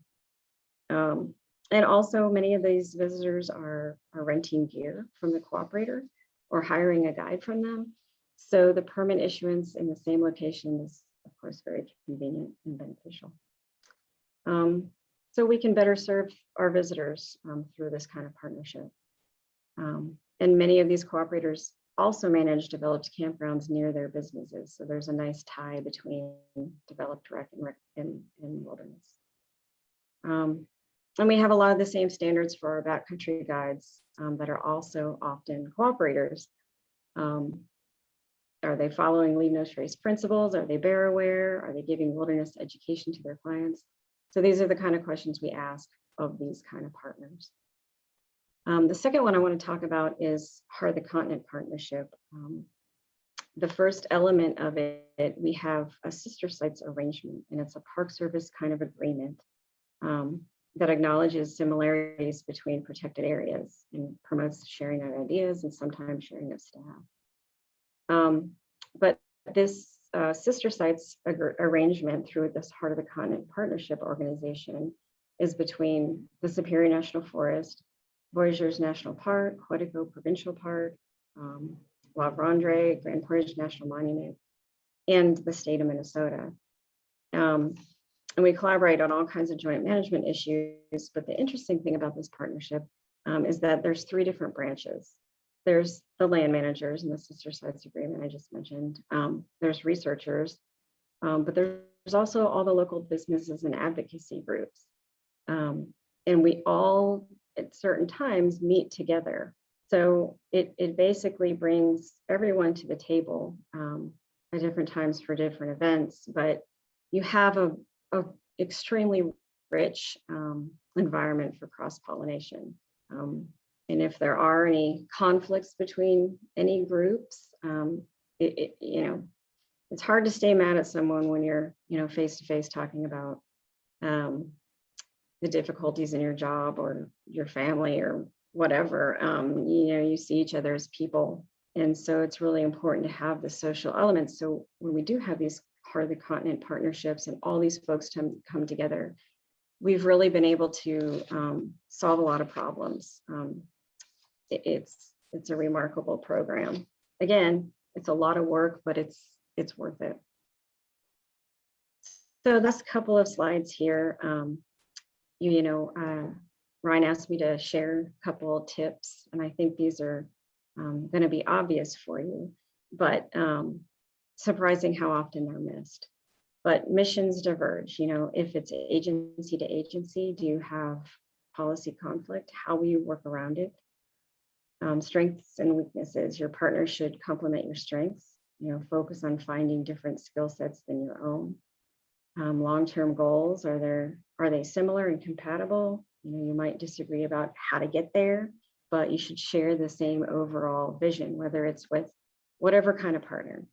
Um, and also many of these visitors are, are renting gear from the cooperator or hiring a guide from them. So the permit issuance in the same location is of course very convenient and beneficial. Um, so we can better serve our visitors um, through this kind of partnership. Um, and many of these cooperators also manage developed campgrounds near their businesses. So there's a nice tie between developed rec and, rec and, and wilderness. Um, and we have a lot of the same standards for our backcountry guides um, that are also often cooperators. Um, are they following leave no trace principles? Are they bear aware? Are they giving wilderness education to their clients? So these are the kind of questions we ask of these kind of partners. Um, the second one I want to talk about is Heart of the Continent Partnership. Um, the first element of it, we have a sister sites arrangement, and it's a Park Service kind of agreement um, that acknowledges similarities between protected areas and promotes sharing of ideas and sometimes sharing of staff. Um, but this uh, sister sites arrangement through this Heart of the Continent Partnership Organization is between the Superior National Forest, Voyageurs National Park, Quetico Provincial Park, um, La Vérendrye, Grand Portage National Monument, and the state of Minnesota. Um, and we collaborate on all kinds of joint management issues, but the interesting thing about this partnership um, is that there's three different branches. There's the land managers and the sister sites agreement I just mentioned. Um, there's researchers, um, but there's also all the local businesses and advocacy groups. Um, and we all at certain times meet together. So it, it basically brings everyone to the table um, at different times for different events, but you have a, a extremely rich um, environment for cross-pollination. Um, and if there are any conflicts between any groups, um, it, it, you know, it's hard to stay mad at someone when you're, you know, face to face talking about um, the difficulties in your job or your family or whatever. Um, you know, you see each other as people. And so it's really important to have the social elements. So when we do have these heart of the continent partnerships and all these folks come, come together, we've really been able to um, solve a lot of problems. Um, it- it's, it's a remarkable program. Again, it's a lot of work, but it's, it's worth it. So that's a couple of slides here. You, you know, uh, Ryan asked me to share a couple tips, and I think these are um, going to be obvious for you, but um, surprising how often they're missed. But missions diverge, you know, if it's agency to agency, do you have policy conflict? How will you work around it? Um, strengths and weaknesses, your partner should complement your strengths, you know, focus on finding different skill sets than your own. Um, long-term goals, are there, are they similar and compatible? You know, you might disagree about how to get there, but you should share the same overall vision, whether it's with whatever kind of partner.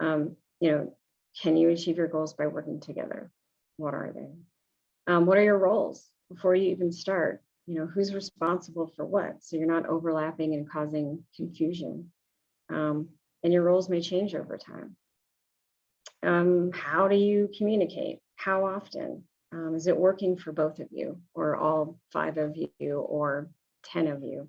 Um, you know, can you achieve your goals by working together? What are they? Um, what are your roles before you even start? You know, who's responsible for what? So you're not overlapping and causing confusion. Um, and your roles may change over time. Um, how do you communicate? How often? Um, is it working for both of you or all five of you or 10 of you?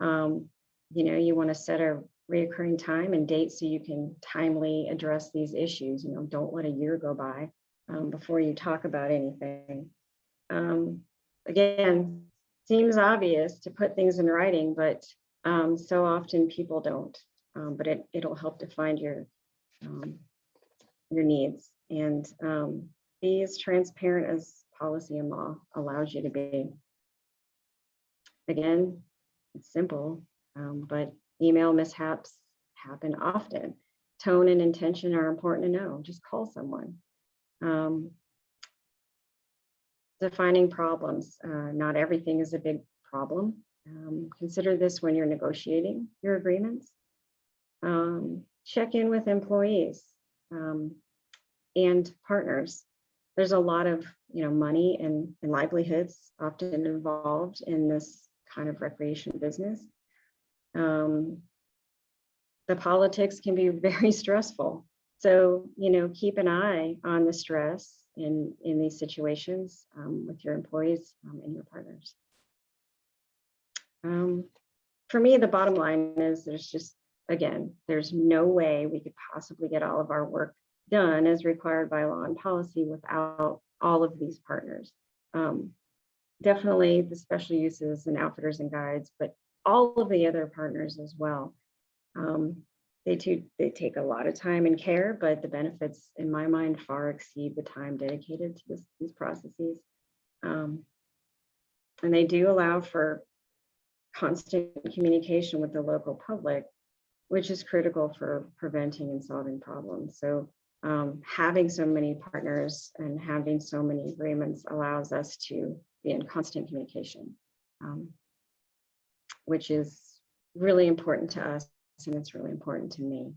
Um, you know, you want to set a reoccurring time and date so you can timely address these issues. You know, don't let a year go by um, before you talk about anything. Um, again, seems obvious to put things in writing, but um, so often people don't. Um, but it, it'll help define your um, your needs and um, be as transparent as policy and law allows you to be. Again, it's simple, um, but email mishaps happen often. Tone and intention are important to know. Just call someone. Um, defining problems. Uh, not everything is a big problem. Um, consider this when you're negotiating your agreements. Um, check in with employees um, and partners. There's a lot of you know money and, and livelihoods often involved in this kind of recreation business. Um, the politics can be very stressful. So, you know, keep an eye on the stress in, in these situations um, with your employees um, and your partners. Um, for me, the bottom line is there's just, again, there's no way we could possibly get all of our work done as required by law and policy without all of these partners. Um, definitely the special uses and outfitters and guides, but all of the other partners as well. Um, they too, they take a lot of time and care, but the benefits in my mind far exceed the time dedicated to this, these processes. Um, and they do allow for constant communication with the local public, which is critical for preventing and solving problems. So um, having so many partners and having so many agreements allows us to be in constant communication, um, which is really important to us and it's really important to me.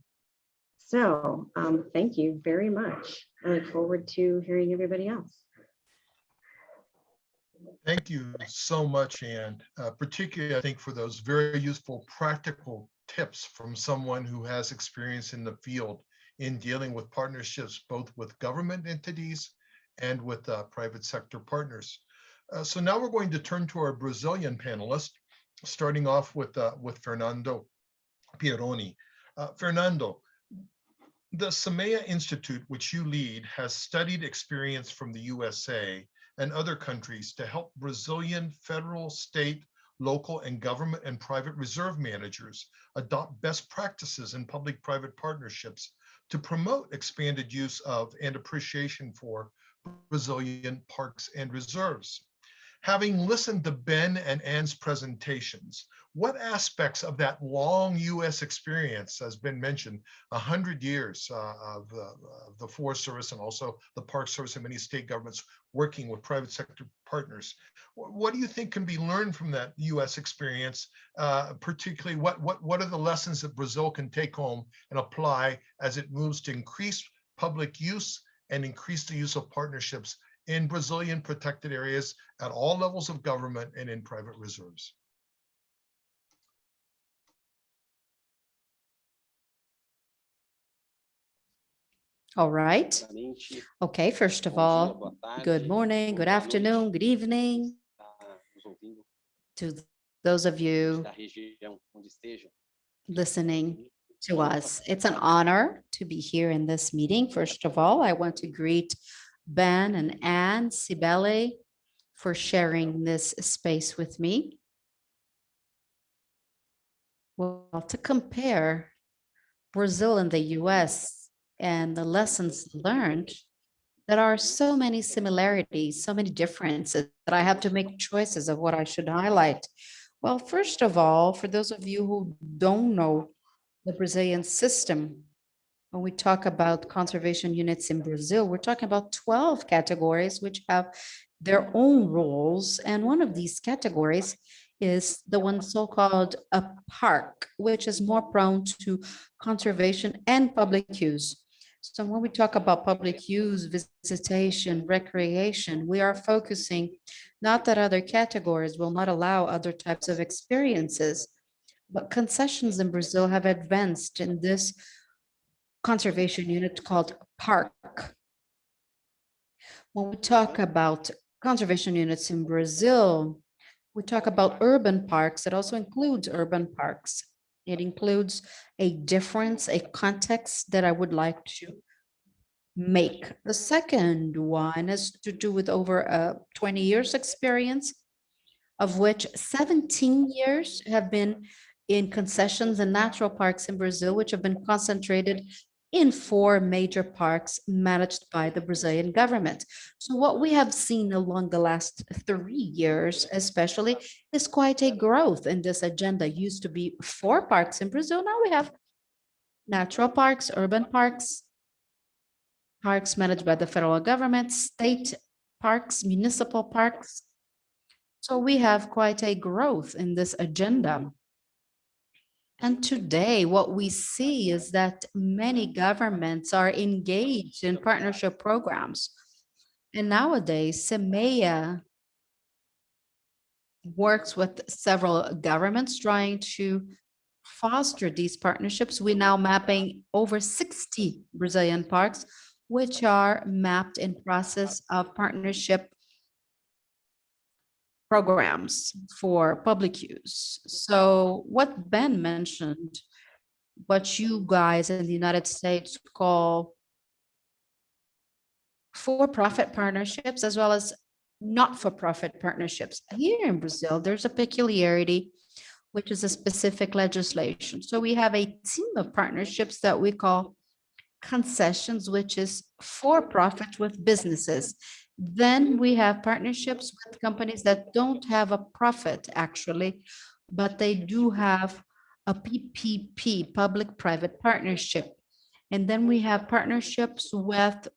So um, thank you very much. I look forward to hearing everybody else. Thank you so much, Anne, uh, particularly I think for those very useful practical tips from someone who has experience in the field in dealing with partnerships, both with government entities and with uh, private sector partners. Uh, so now we're going to turn to our Brazilian panelist, starting off with, uh, with Fernando Pieroni. Uh, Fernando, the Semeia Institute, which you lead, has studied experience from the USA and other countries to help Brazilian federal, state, local, and government and private reserve managers adopt best practices in public-private partnerships to promote expanded use of and appreciation for Brazilian parks and reserves. Having listened to Ben and Ann's presentations, what aspects of that long US experience has been mentioned, a hundred years uh, of, the, of the Forest Service and also the Park Service and many state governments working with private sector partners. What do you think can be learned from that US experience? Uh, particularly, what, what, what are the lessons that Brazil can take home and apply as it moves to increase public use and increase the use of partnerships in Brazilian protected areas at all levels of government and in private reserves? All right. Okay, first of all, good morning, good afternoon, good evening tá nos ouvindo to those of you da região onde estejam. listening to us. It's an honor to be here in this meeting. First of all, I want to greet Ben and Anne Cibele for sharing this space with me. Well, to compare Brazil and the US and the lessons learned, there are so many similarities, so many differences that I have to make choices of what I should highlight. Well, first of all, for those of you who don't know the Brazilian system, when we talk about conservation units in Brazil, we're talking about 12 categories which have their own roles. And one of these categories is the one so-called a park, which is more prone to conservation and public use. So when we talk about public use, visitation, recreation, we are focusing not that other categories will not allow other types of experiences, but concessions in Brazil have advanced in this conservation unit called park. When we talk about conservation units in Brazil, we talk about urban parks. It also includes urban parks. It includes a difference, a context that I would like to make. The second one is to do with over uh, 20 years experience, of which 17 years have been in concessions and natural parks in Brazil, which have been concentrated in four major parks managed by the Brazilian government. So what we have seen along the last three years, especially, is quite a growth in this agenda. Used to be four parks in Brazil. Now we have natural parks, urban parks, parks managed by the federal government, state parks, municipal parks. So we have quite a growth in this agenda. And today, what we see is that many governments are engaged in partnership programs. And nowadays, Semeia works with several governments trying to foster these partnerships. We're now mapping over 60 Brazilian parks, which are mapped in process of partnership programs for public use. So what Ben mentioned, what you guys in the United States call for-profit partnerships as well as not-for-profit partnerships. Here in Brazil, there's a peculiarity, which is a specific legislation. So we have a team of partnerships that we call concessions, which is for-profit with businesses. Then we have partnerships with companies that don't have a profit actually, but they do have a PPP, public-private partnership. And then we have partnerships with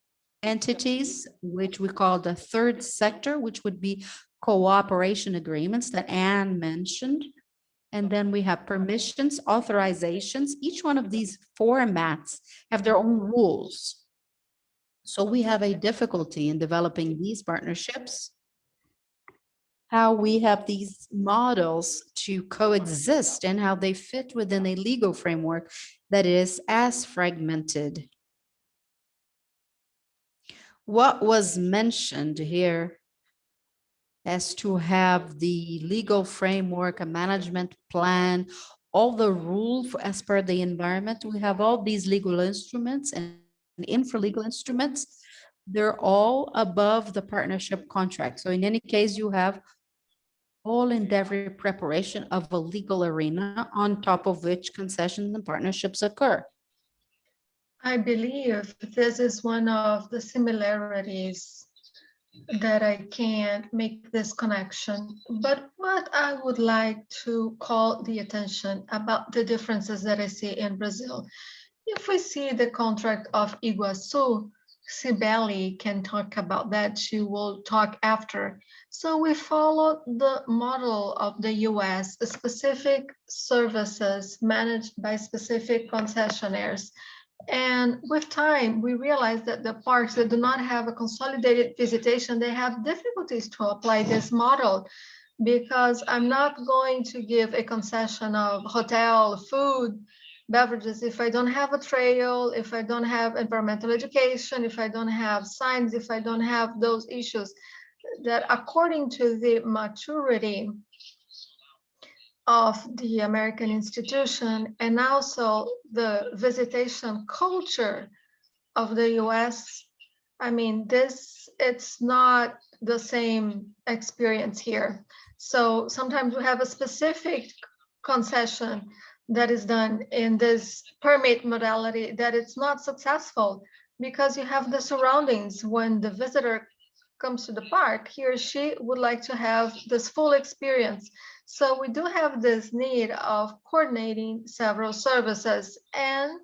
entities, which we call the third sector, which would be cooperation agreements that Anne mentioned. And then we have permissions, authorizations. Each one of these formats have their own rules. So we have a difficulty in developing these partnerships. How we have these models to coexist and how they fit within a legal framework that is as fragmented. What was mentioned here as to have the legal framework, a management plan, all the rules as per the environment, we have all these legal instruments and infra-legal instruments, they're all above the partnership contract. So in any case, you have all endeavor preparation of a legal arena on top of which concessions and partnerships occur. I believe this is one of the similarities that I can't make this connection. But what I would like to call the attention about the differences that I see in Brazil. If we see the contract of Iguazu, Cibele can talk about that. She will talk after. So we follow the model of the US, specific services managed by specific concessionaires. And with time, we realize that the parks that do not have a consolidated visitation, they have difficulties to apply this model because I'm not going to give a concession of hotel, food, beverages if I don't have a trail, if I don't have environmental education, if I don't have signs, if I don't have those issues that according to the maturity of the American institution and also the visitation culture of the US. I mean, this, it's not the same experience here. So sometimes we have a specific concession that is done in this permit modality that it's not successful because you have the surroundings when the visitor comes to the park, he or she would like to have this full experience. So we do have this need of coordinating several services and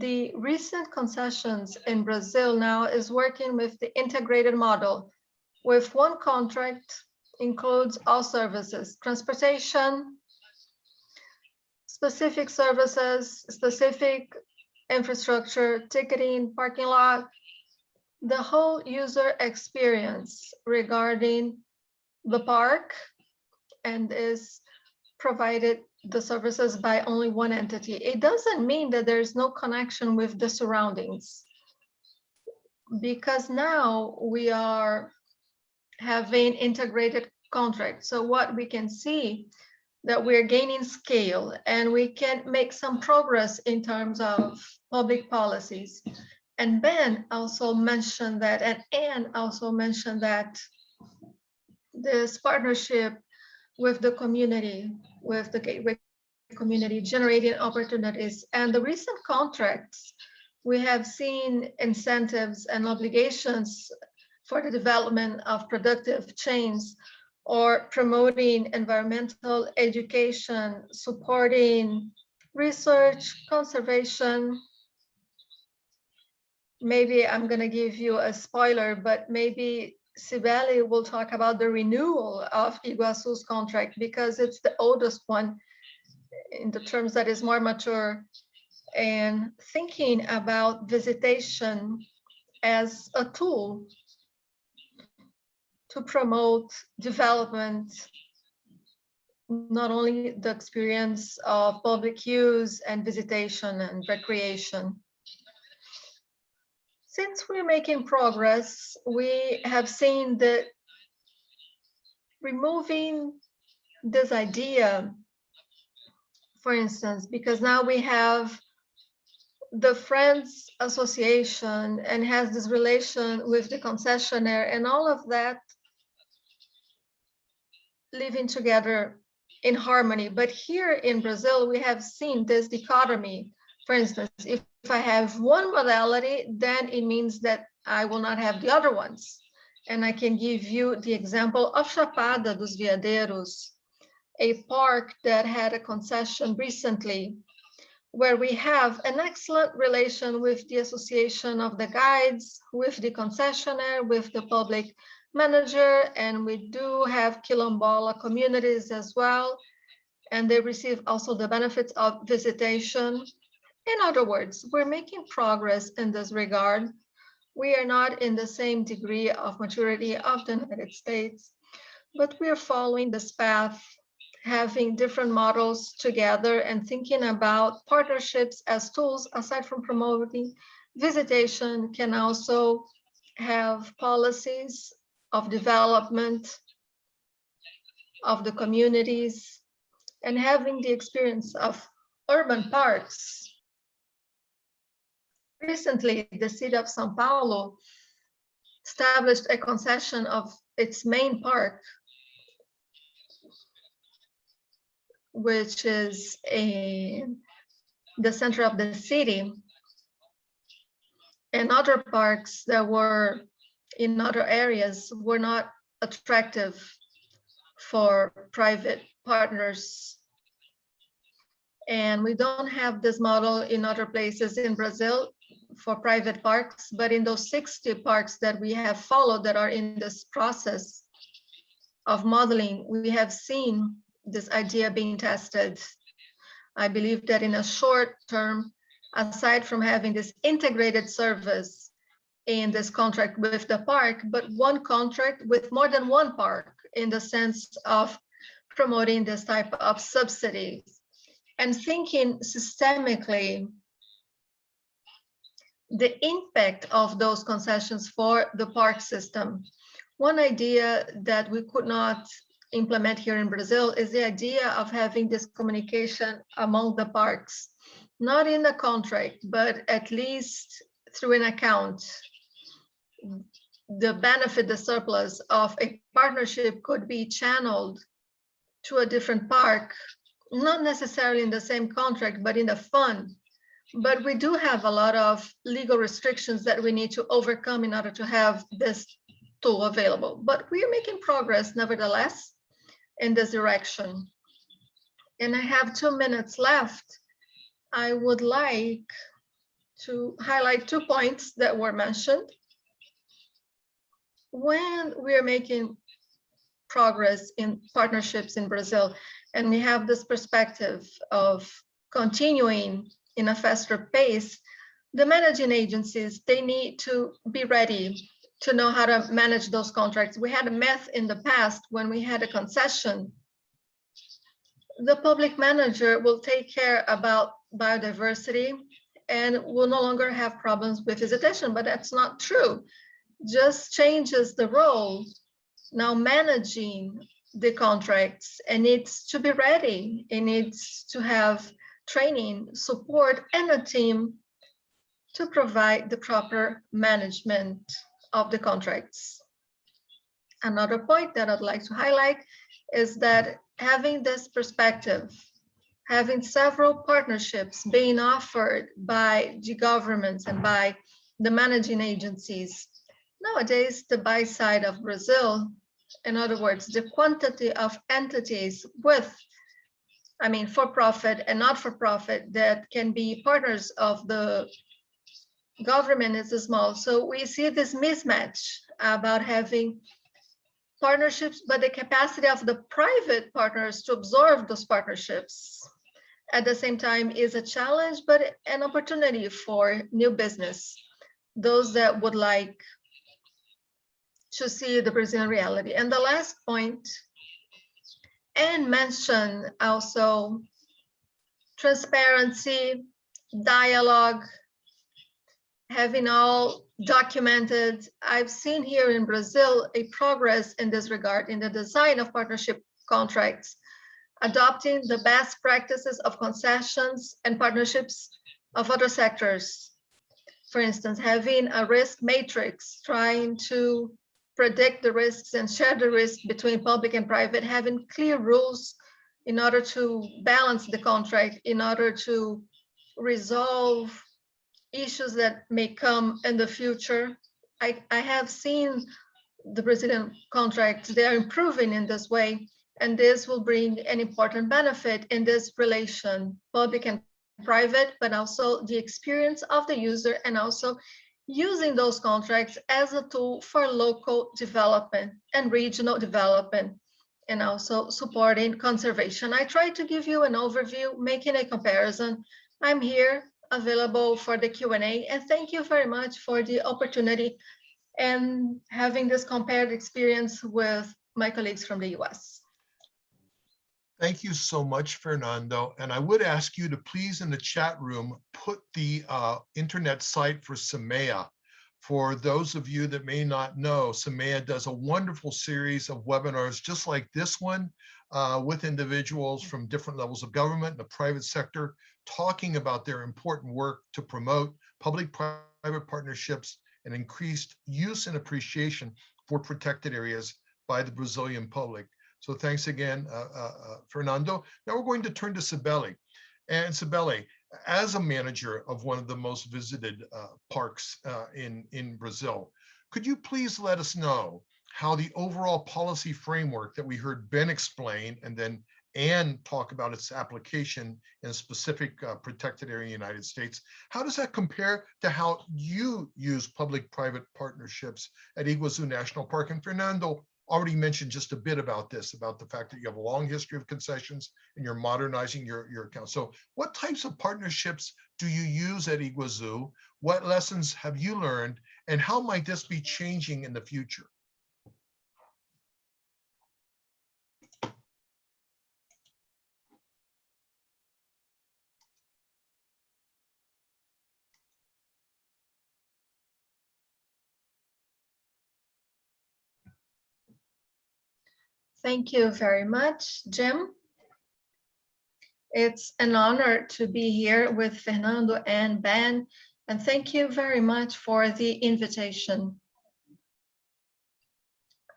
the recent concessions in Brazil now is working with the integrated model with one contract includes all services, transportation, specific services, specific infrastructure, ticketing, parking lot, the whole user experience regarding the park and is provided the services by only one entity. It doesn't mean that there's no connection with the surroundings. Because now we are having integrated contracts. So what we can see that we're gaining scale and we can make some progress in terms of public policies. And Ben also mentioned that, and Anne also mentioned that this partnership with the community, with the gateway community, generating opportunities. And the recent contracts, we have seen incentives and obligations for the development of productive chains or promoting environmental education, supporting research, conservation. Maybe I'm going to give you a spoiler, but maybe Cibele will talk about the renewal of Iguazu's contract because it's the oldest one in the terms that is more mature and thinking about visitation as a tool to promote development, not only the experience of public use and visitation and recreation. Since we're making progress, we have seen that removing this idea, for instance, because now we have the Friends Association and has this relation with the concessionaire and all of that living together in harmony. But here in Brazil, we have seen this dichotomy. For instance, if, if I have one modality, then it means that I will not have the other ones. And I can give you the example of Chapada dos Veadeiros, a park that had a concession recently, where we have an excellent relation with the association of the guides, with the concessionaire, with the public manager, and we do have Quilombola communities as well, and they receive also the benefits of visitation. In other words, we're making progress in this regard. We are not in the same degree of maturity of the United States, but we are following this path, having different models together and thinking about partnerships as tools aside from promoting visitation can also have policies of development of the communities and having the experience of urban parks. Recently, the city of Sao Paulo established a concession of its main park, which is a, the center of the city, and other parks that were in other areas were not attractive for private partners. And we don't have this model in other places in Brazil for private parks, but in those 60 parks that we have followed that are in this process of modeling, we have seen this idea being tested. I believe that in a short term, aside from having this integrated service in this contract with the park, but one contract with more than one park in the sense of promoting this type of subsidies and thinking systemically the impact of those concessions for the park system. One idea that we could not implement here in Brazil is the idea of having this communication among the parks, not in the contract, but at least through an account. The benefit, the surplus of a partnership could be channeled to a different park, not necessarily in the same contract, but in the fund. But we do have a lot of legal restrictions that we need to overcome in order to have this tool available. But we are making progress nevertheless in this direction. And I have two minutes left. I would like to highlight two points that were mentioned. When we are making progress in partnerships in Brazil, and we have this perspective of continuing in a faster pace, the managing agencies, they need to be ready to know how to manage those contracts. We had a myth in the past when we had a concession. The public manager will take care about biodiversity and will no longer have problems with visitation, but that's not true. Just changes the role. Now managing the contracts and needs to be ready. It needs to have training, support, and a team to provide the proper management of the contracts. Another point that I'd like to highlight is that having this perspective, having several partnerships being offered by the governments and by the managing agencies. Nowadays, the buy side of Brazil, in other words, the quantity of entities with I mean, for profit and not for profit that can be partners of the government is small. So we see this mismatch about having partnerships, but the capacity of the private partners to absorb those partnerships at the same time is a challenge, but an opportunity for new business. Those that would like to see the Brazilian reality. And the last point and mention also transparency, dialogue, having all documented. I've seen here in Brazil a progress in this regard in the design of partnership contracts, adopting the best practices of concessions and partnerships of other sectors. For instance, having a risk matrix, trying to predict the risks and share the risk between public and private, having clear rules in order to balance the contract, in order to resolve issues that may come in the future. I, I have seen the Brazilian contracts, they are improving in this way, and this will bring an important benefit in this relation, public and private, but also the experience of the user and also using those contracts as a tool for local development and regional development and also supporting conservation. I tried to give you an overview, making a comparison. I'm here available for the Q&A and thank you very much for the opportunity and having this compared experience with my colleagues from the US. Thank you so much, Fernando. And I would ask you to please in the chat room, put the uh, internet site for Semeia. For those of you that may not know, Semeia does a wonderful series of webinars just like this one uh, with individuals from different levels of government and the private sector talking about their important work to promote public-private partnerships and increased use and appreciation for protected areas by the Brazilian public. So thanks again, uh, uh, uh, Fernando. Now we're going to turn to Cibele. And Cibele, as a manager of one of the most visited parks in, in Brazil, Could you please let us know how the overall policy framework that we heard Ben explain and then Ann talk about its application in a specific uh, protected area in the United States, how does that compare to how you use public-private partnerships at Iguazu National Park? And Fernando already mentioned just a bit about this, about the fact that you have a long history of concessions and you're modernizing your, your account. So what types of partnerships do you use at Iguazu? What lessons have you learned? And how might this be changing in the future? Thank you very much, Jim. It's an honor to be here with Fernando and Ben, and thank you very much for the invitation.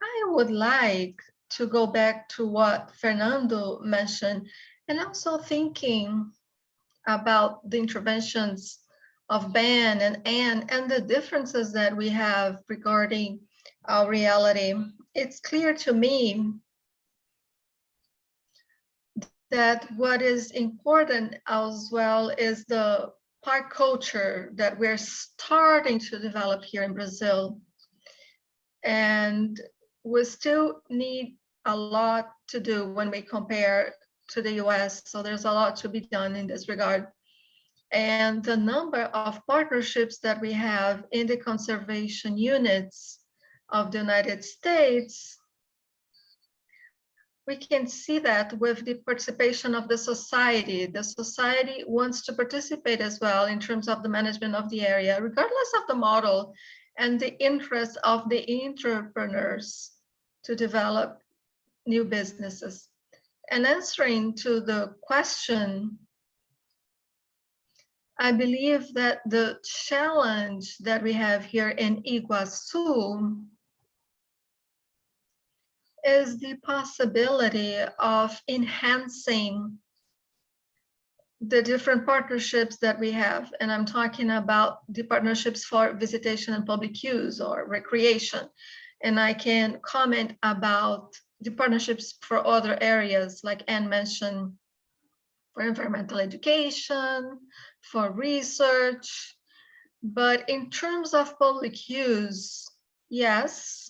I would like to go back to what Fernando mentioned, and also thinking about the interventions of Ben and Anne and the differences that we have regarding our reality. It's clear to me that what is important as well is the park culture that we're starting to develop here in Brazil. And we still need a lot to do when we compare to the US. So there's a lot to be done in this regard. And the number of partnerships that we have in the conservation units of the United States we can see that with the participation of the society. The society wants to participate as well in terms of the management of the area, regardless of the model and the interest of the entrepreneurs to develop new businesses. And answering to the question, I believe that the challenge that we have here in Iguazu is the possibility of enhancing the different partnerships that we have. And I'm talking about the partnerships for visitation and public use or recreation. And I can comment about the partnerships for other areas, like Anne mentioned, for environmental education, for research. But in terms of public use, yes,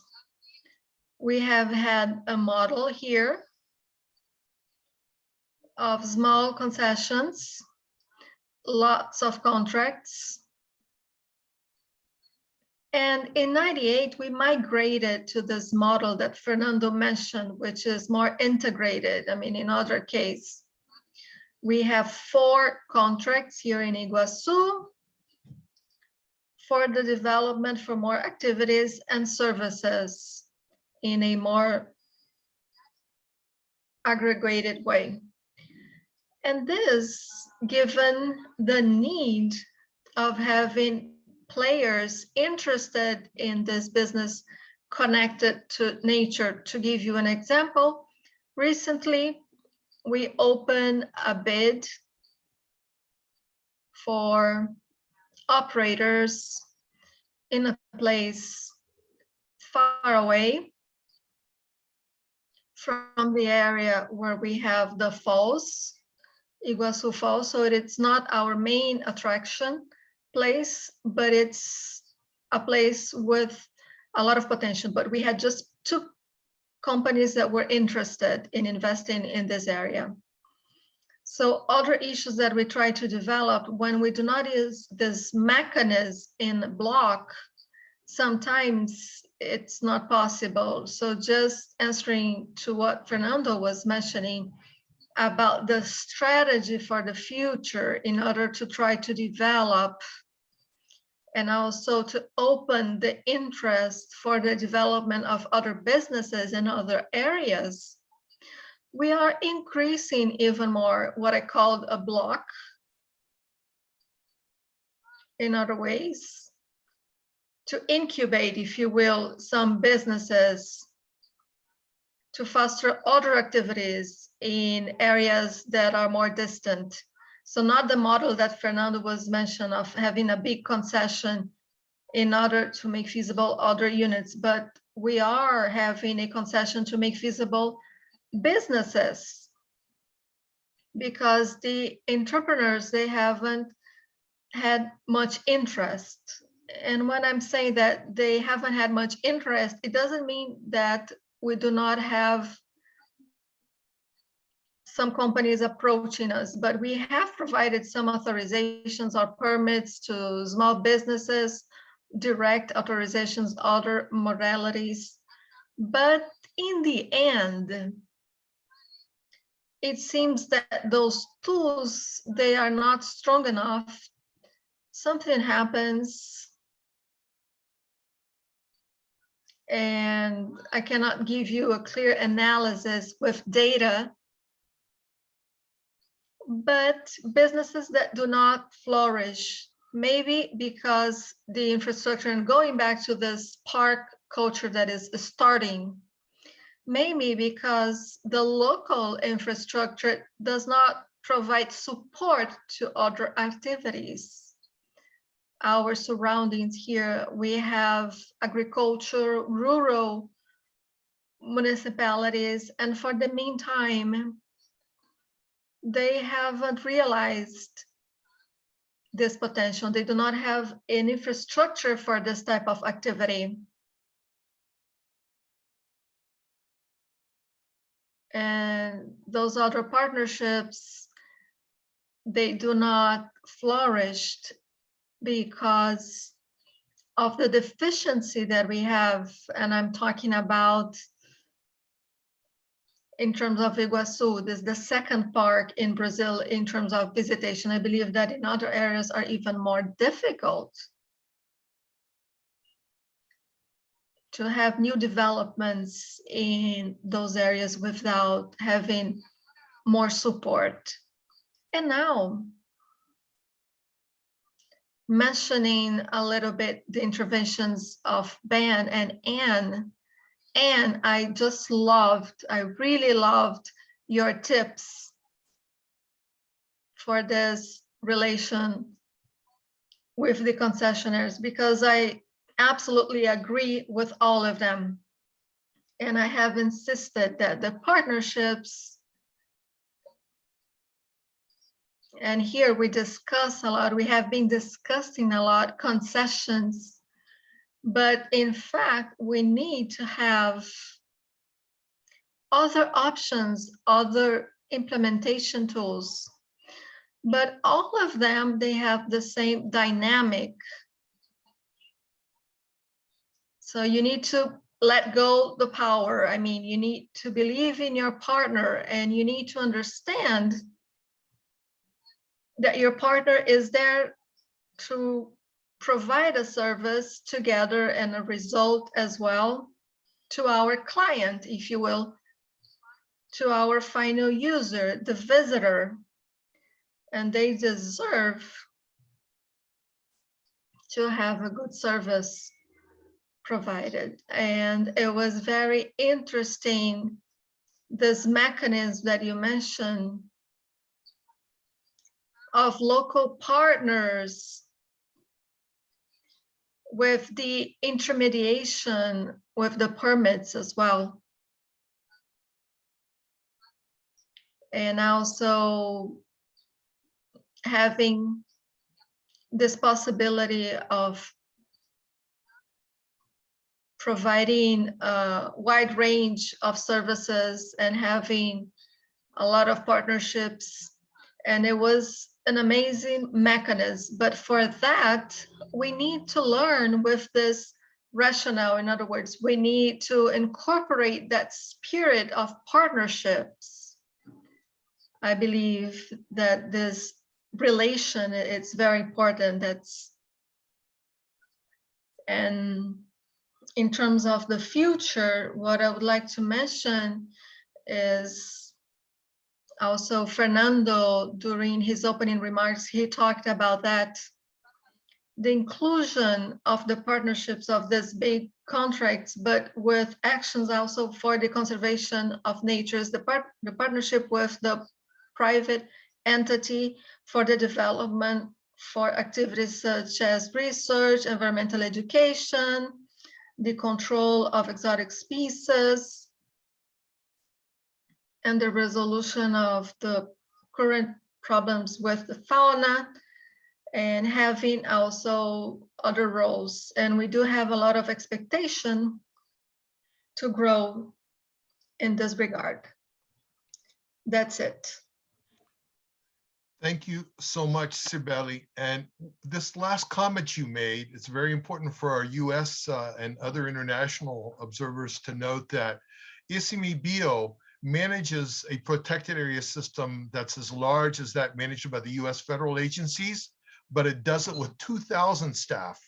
we have had a model here of small concessions, lots of contracts. And in 98, we migrated to this model that Fernando mentioned, which is more integrated. I mean, in other case, we have four contracts here in Iguazu for the development for more activities and services in a more aggregated way. And this, given the need of having players interested in this business connected to nature. To give you an example, recently we opened a bid for operators in a place far away from the area where we have the falls, Iguazu Falls. So it's not our main attraction place, but it's a place with a lot of potential. But we had just two companies that were interested in investing in this area. So other issues that we try to develop when we do not use this mechanism in block, sometimes it's not possible. So just answering to what Fernando was mentioning about the strategy for the future in order to try to develop and also to open the interest for the development of other businesses in other areas, we are increasing even more what I called a block in other ways to incubate, if you will, some businesses to foster other activities in areas that are more distant. So not the model that Fernando was mentioned of having a big concession in order to make feasible other units, but we are having a concession to make feasible businesses. Because the entrepreneurs, they haven't had much interest. And when I'm saying that they haven't had much interest, it doesn't mean that we do not have some companies approaching us, but we have provided some authorizations or permits to small businesses, direct authorizations, other modalities. But in the end, it seems that those tools, they are not strong enough. Something happens. And I cannot give you a clear analysis with data. But businesses that do not flourish, maybe because the infrastructure and going back to this park culture that is starting, maybe because the local infrastructure does not provide support to other activities. Our surroundings here, we have agriculture, rural municipalities, and for the meantime, they haven't realized this potential. They do not have an infrastructure for this type of activity. And those other partnerships, they do not flourish because of the deficiency that we have. And I'm talking about in terms of Iguaçu, this is the second park in Brazil in terms of visitation. I believe that in other areas are even more difficult to have new developments in those areas without having more support. And now, mentioning a little bit the interventions of Ben and Anne, and I just loved, I really loved your tips for this relation with the concessionaires because I absolutely agree with all of them. And I have insisted that the partnerships and here we discuss a lot, we have been discussing a lot concessions but in fact, we need to have other options, other implementation tools. But all of them, they have the same dynamic. So you need to let go the power. I mean, you need to believe in your partner and you need to understand that your partner is there to provide a service together and a result as well to our client, if you will, to our final user, the visitor, and they deserve to have a good service provided. And it was very interesting, this mechanism that you mentioned of local partners with the intermediation with the permits as well. And also having this possibility of providing a wide range of services and having a lot of partnerships. And it was an amazing mechanism. But for that, we need to learn with this rationale. In other words, we need to incorporate that spirit of partnerships. I believe that this relation, it's very important. That's and in terms of the future, what I would like to mention is also Fernando, during his opening remarks, he talked about that the inclusion of the partnerships of these big contracts, but with actions also for the conservation of natures, the, part, the partnership with the private entity for the development for activities such as research, environmental education, the control of exotic species, and the resolution of the current problems with the fauna, and having also other roles. And we do have a lot of expectation to grow in this regard. That's it. Thank you so much, Cibele. And this last comment you made, it's very important for our US uh, and other international observers to note that ICMBio manages a protected area system that's as large as that managed by the US federal agencies, but it does it with 2,000 staff.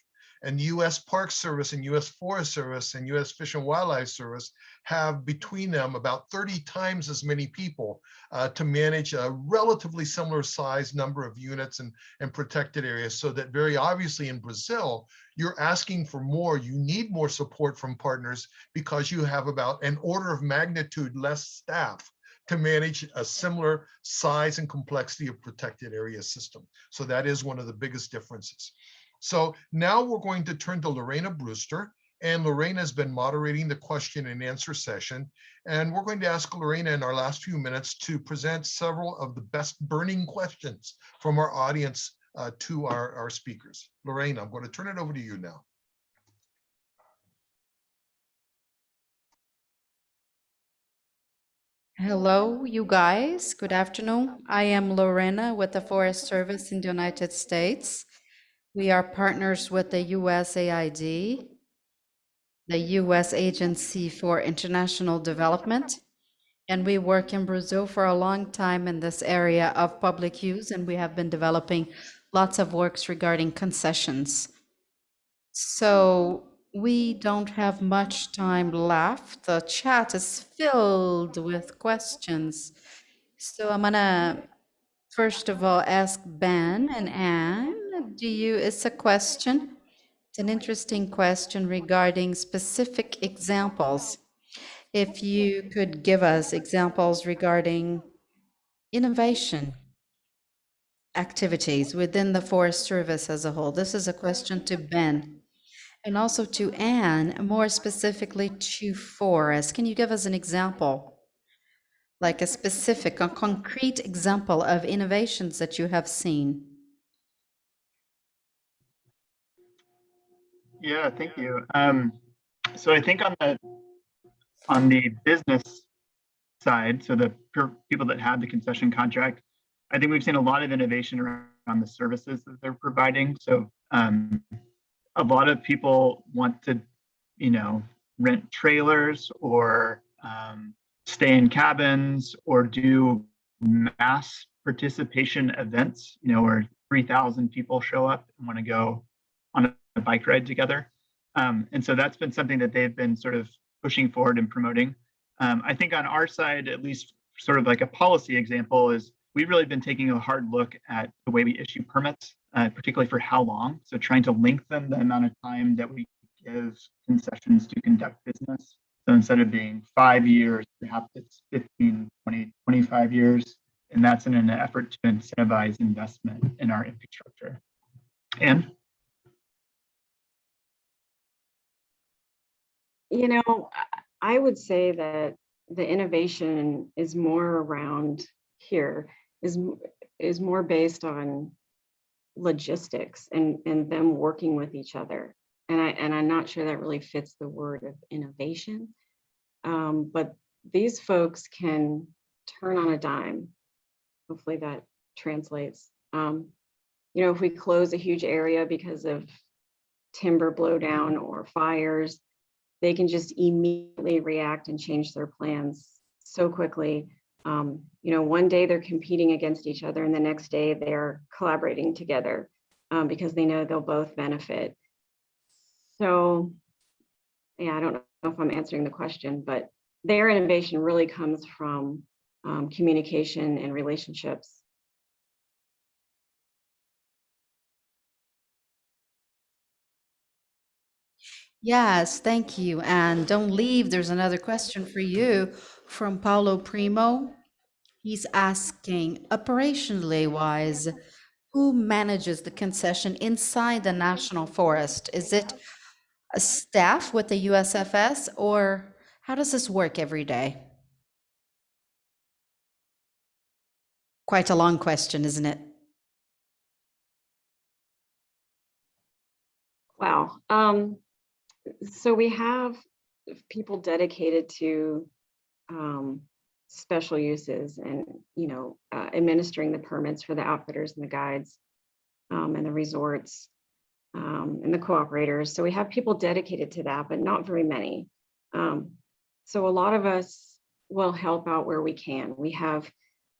And US Park Service and US Forest Service and US Fish and Wildlife Service have between them about 30 times as many people uh, to manage a relatively similar size number of units and, and protected areas. So that very obviously in Brazil, you're asking for more, you need more support from partners because you have about an order of magnitude less staff to manage a similar size and complexity of protected area system. So that is one of the biggest differences. So now we're going to turn to Lorena Brewster. And Lorena has been moderating the question and answer session. And we're going to ask Lorena in our last few minutes to present several of the best burning questions from our audience uh, to our, our speakers. Lorena, I'm going to turn it over to you now. Hello, you guys. Good afternoon. I am Lorena with the Forest Service in the United States. We are partners with the USAID, the U.S. Agency for International Development, and we work in Brazil for a long time in this area of public use, and we have been developing lots of works regarding concessions. So we don't have much time left. The chat is filled with questions. So I'm gonna, first of all, ask Ben and Anne, do you, it's a question. It's an interesting question regarding specific examples. If you could give us examples regarding innovation activities within the Forest Service as a whole. This is a question to Ben. And also to Anne, more specifically to Forest. Can you give us an example? Like a specific, a concrete example of innovations that you have seen? Yeah, thank you. Um, so I think on the on the business side, so the people that have the concession contract, I think we've seen a lot of innovation around the services that they're providing. So um, a lot of people want to, you know, rent trailers or um, stay in cabins or do mass participation events, you know, where 3,000 people show up and want to go on a bike ride together. Um, and so that's been something that they've been sort of pushing forward and promoting. Um, I think on our side, at least sort of like a policy example is we've really been taking a hard look at the way we issue permits, uh, particularly for how long. So trying to lengthen the amount of time that we give concessions to conduct business. So instead of being five years, perhaps it's 15, 20, 25 years. And that's in an effort to incentivize investment in our infrastructure. And You know, I- would say that the innovation is more around here, is, is more based on logistics and, and them working with each other. And I, and I'm not sure that really fits the word of innovation. Um, but these folks can turn on a dime. Hopefully that translates. Um, you know, if we close a huge area because of timber blowdown or fires, they can just immediately react and change their plans so quickly. Um, you know, one day they're competing against each other and the next day they're collaborating together um, because they know they'll both benefit. So, yeah, I don't know if I'm answering the question, but their innovation really comes from um, communication and relationships. Yes, thank you. And don't leave. There's another question for you from Paulo Primo. He's asking, operationally wise, who manages the concession inside the national forest? Is it a staff with the USFS or how does this work every day? Quite a long question, isn't it? Wow. Um, so we have people dedicated to um, special uses and, you know, uh, administering the permits for the outfitters and the guides um, and the resorts um, and the cooperators. So we have people dedicated to that, but not very many. Um, so a lot of us will help out where we can. We have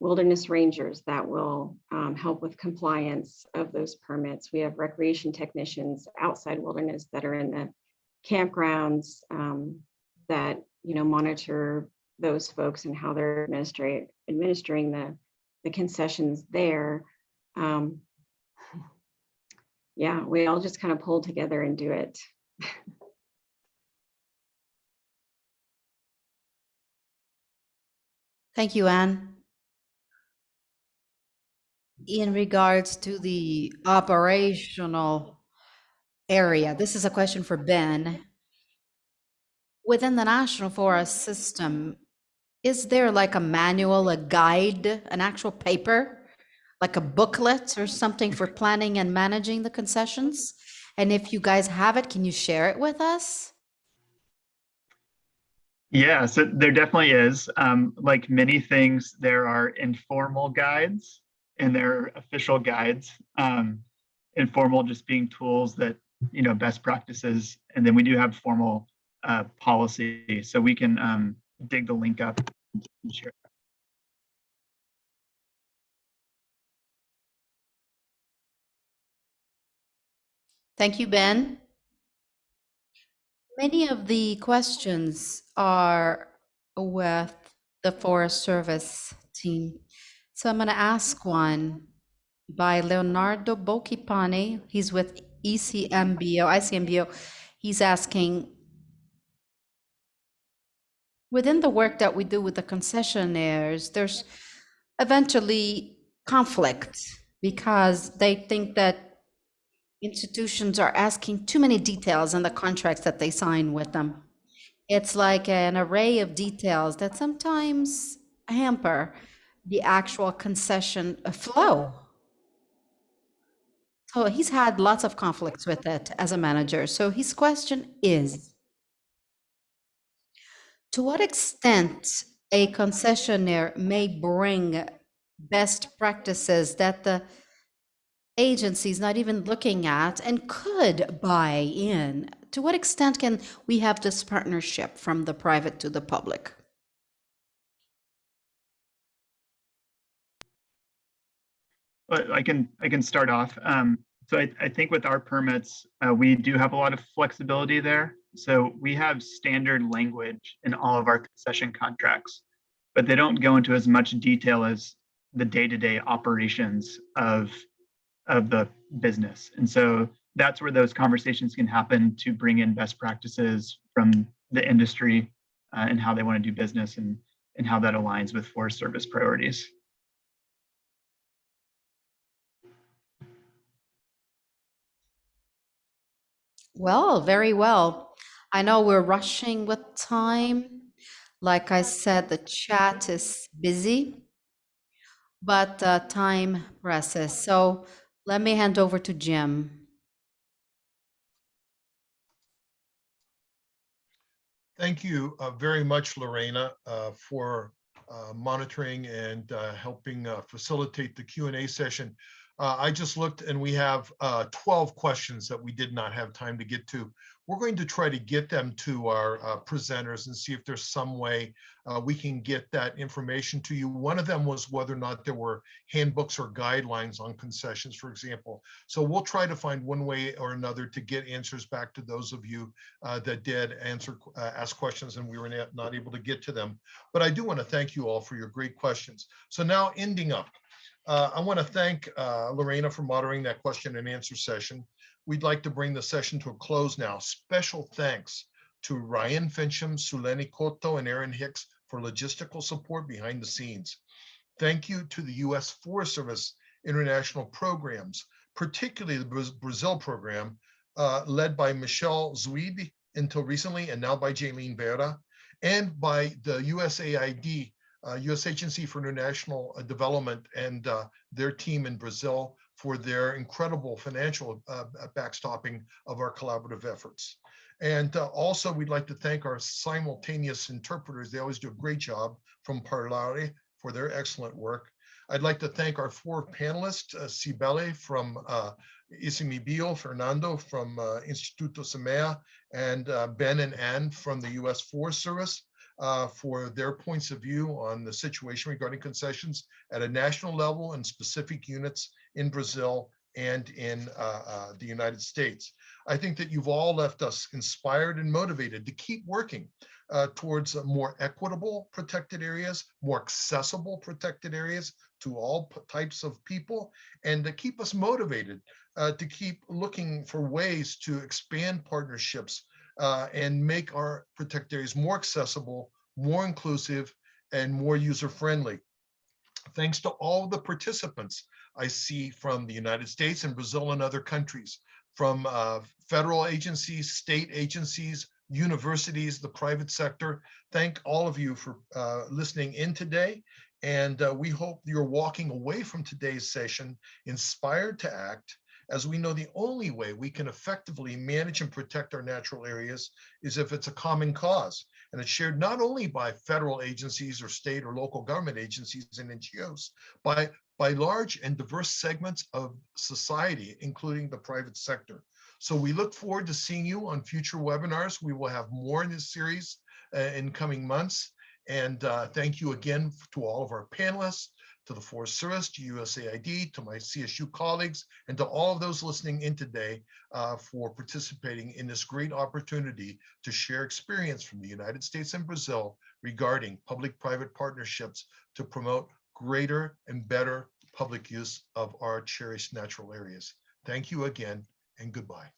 wilderness rangers that will um, help with compliance of those permits. We have recreation technicians outside wilderness that are in the campgrounds um, that, you know, monitor those folks and how they're administering the, the concessions there. Um, yeah, we all just kind of pull together and do it. Thank you, Anne. In regards to the operational area, this is a question for Ben. Within the National Forest System, is there like a manual, a guide, an actual paper? Like a booklet or something for planning and managing the concessions? And if you guys have it, can you share it with us? Yeah, so there definitely is. Um, like many things, there are informal guides and there are official guides. Um, informal just being tools that, you know, best practices. And then we do have formal uh, policy. So we can um, dig the link up and share. Thank you, Ben. Many of the questions are with the Forest Service team. So I'm going to ask one by Leonardo Bocchipane. He's with ICMBio, ICMBio. He's asking, within the work that we do with the concessionaires, there's eventually conflict because they think that institutions are asking too many details in the contracts that they sign with them. It's like an array of details that sometimes hamper the actual concession flow. So he's had lots of conflicts with it as a manager. So his question is, to what extent a concessionaire may bring best practices that the agency is not even looking at and could buy in? To what extent can we have this partnership from the private to the public? I can I can start off. Um, so I, I think with our permits, uh, we do have a lot of flexibility there. So we have standard language in all of our concession contracts, but they don't go into as much detail as the day-to-day operations of of the business. And so that's where those conversations can happen to bring in best practices from the industry uh, and how they want to do business and and how that aligns with Forest Service priorities. Well, very well. I know we're rushing with time. Like I said, the chat is busy, but uh, time presses. So let me hand over to Jim. Thank you uh, very much, Lorena, uh, for uh, monitoring and uh, helping uh, facilitate the Q and A session. Uh, I just looked and we have uh, 12 questions that we did not have time to get to. We're going to try to get them to our uh, presenters and see if there's some way uh, we can get that information to you. One of them was whether or not there were handbooks or guidelines on concessions, for example. So we'll try to find one way or another to get answers back to those of you uh, that did answer, uh, ask questions and we were not- not able to get to them. But I do want to thank you all for your great questions. So now ending up, uh, I want to thank uh, Lorena for moderating that question and answer session. We'd like to bring the session to a close now. Special thanks to Ryan Finchum, Suleni Koto, and Aaron Hicks for logistical support behind the scenes. Thank you to the U.S. Forest Service international programs, particularly the Brazil program, uh, led by Michelle Zuid until recently, and now by Jaylene Vera, and by the USAID, U.S. Agency for International uh, Development, and uh, their team in Brazil for their incredible financial uh, backstopping of our collaborative efforts. And uh, also, we'd like to thank our simultaneous interpreters. They always do a great job from Parlare for their excellent work. I'd like to thank our four panelists, uh, Cibele from uh, ICMBio, Fernando from uh, Instituto Semeia, and uh, Ben and Ann from the U.S. Forest Service uh, for their points of view on the situation regarding concessions at a national level and specific units in Brazil and in uh, uh, the United States. I think that you've all left us inspired and motivated to keep working uh, towards more equitable protected areas, more accessible protected areas to all types of people, and to keep us motivated uh, to keep looking for ways to expand partnerships uh, and make our protected areas more accessible, more inclusive, and more user-friendly. Thanks to all the participants I see from the United States and Brazil and other countries, from uh, federal agencies, state agencies, universities, the private sector. Thank all of you for uh, listening in today. And uh, we hope you're walking away from today's session inspired to act as we know the only way we can effectively manage and protect our natural areas is if it's a common cause. And it's shared not only by federal agencies or state or local government agencies and NGOs, by, by large and diverse segments of society, including the private sector. So we look forward to seeing you on future webinars. We will have more in this series uh, in coming months. And uh, thank you again to all of our panelists, to the Forest Service, to USAID, to my CSU colleagues, and to all of those listening in today uh, for participating in this great opportunity to share experience from the United States and Brazil regarding public-private partnerships to promote greater and better public use of our cherished natural areas. Thank you again and goodbye.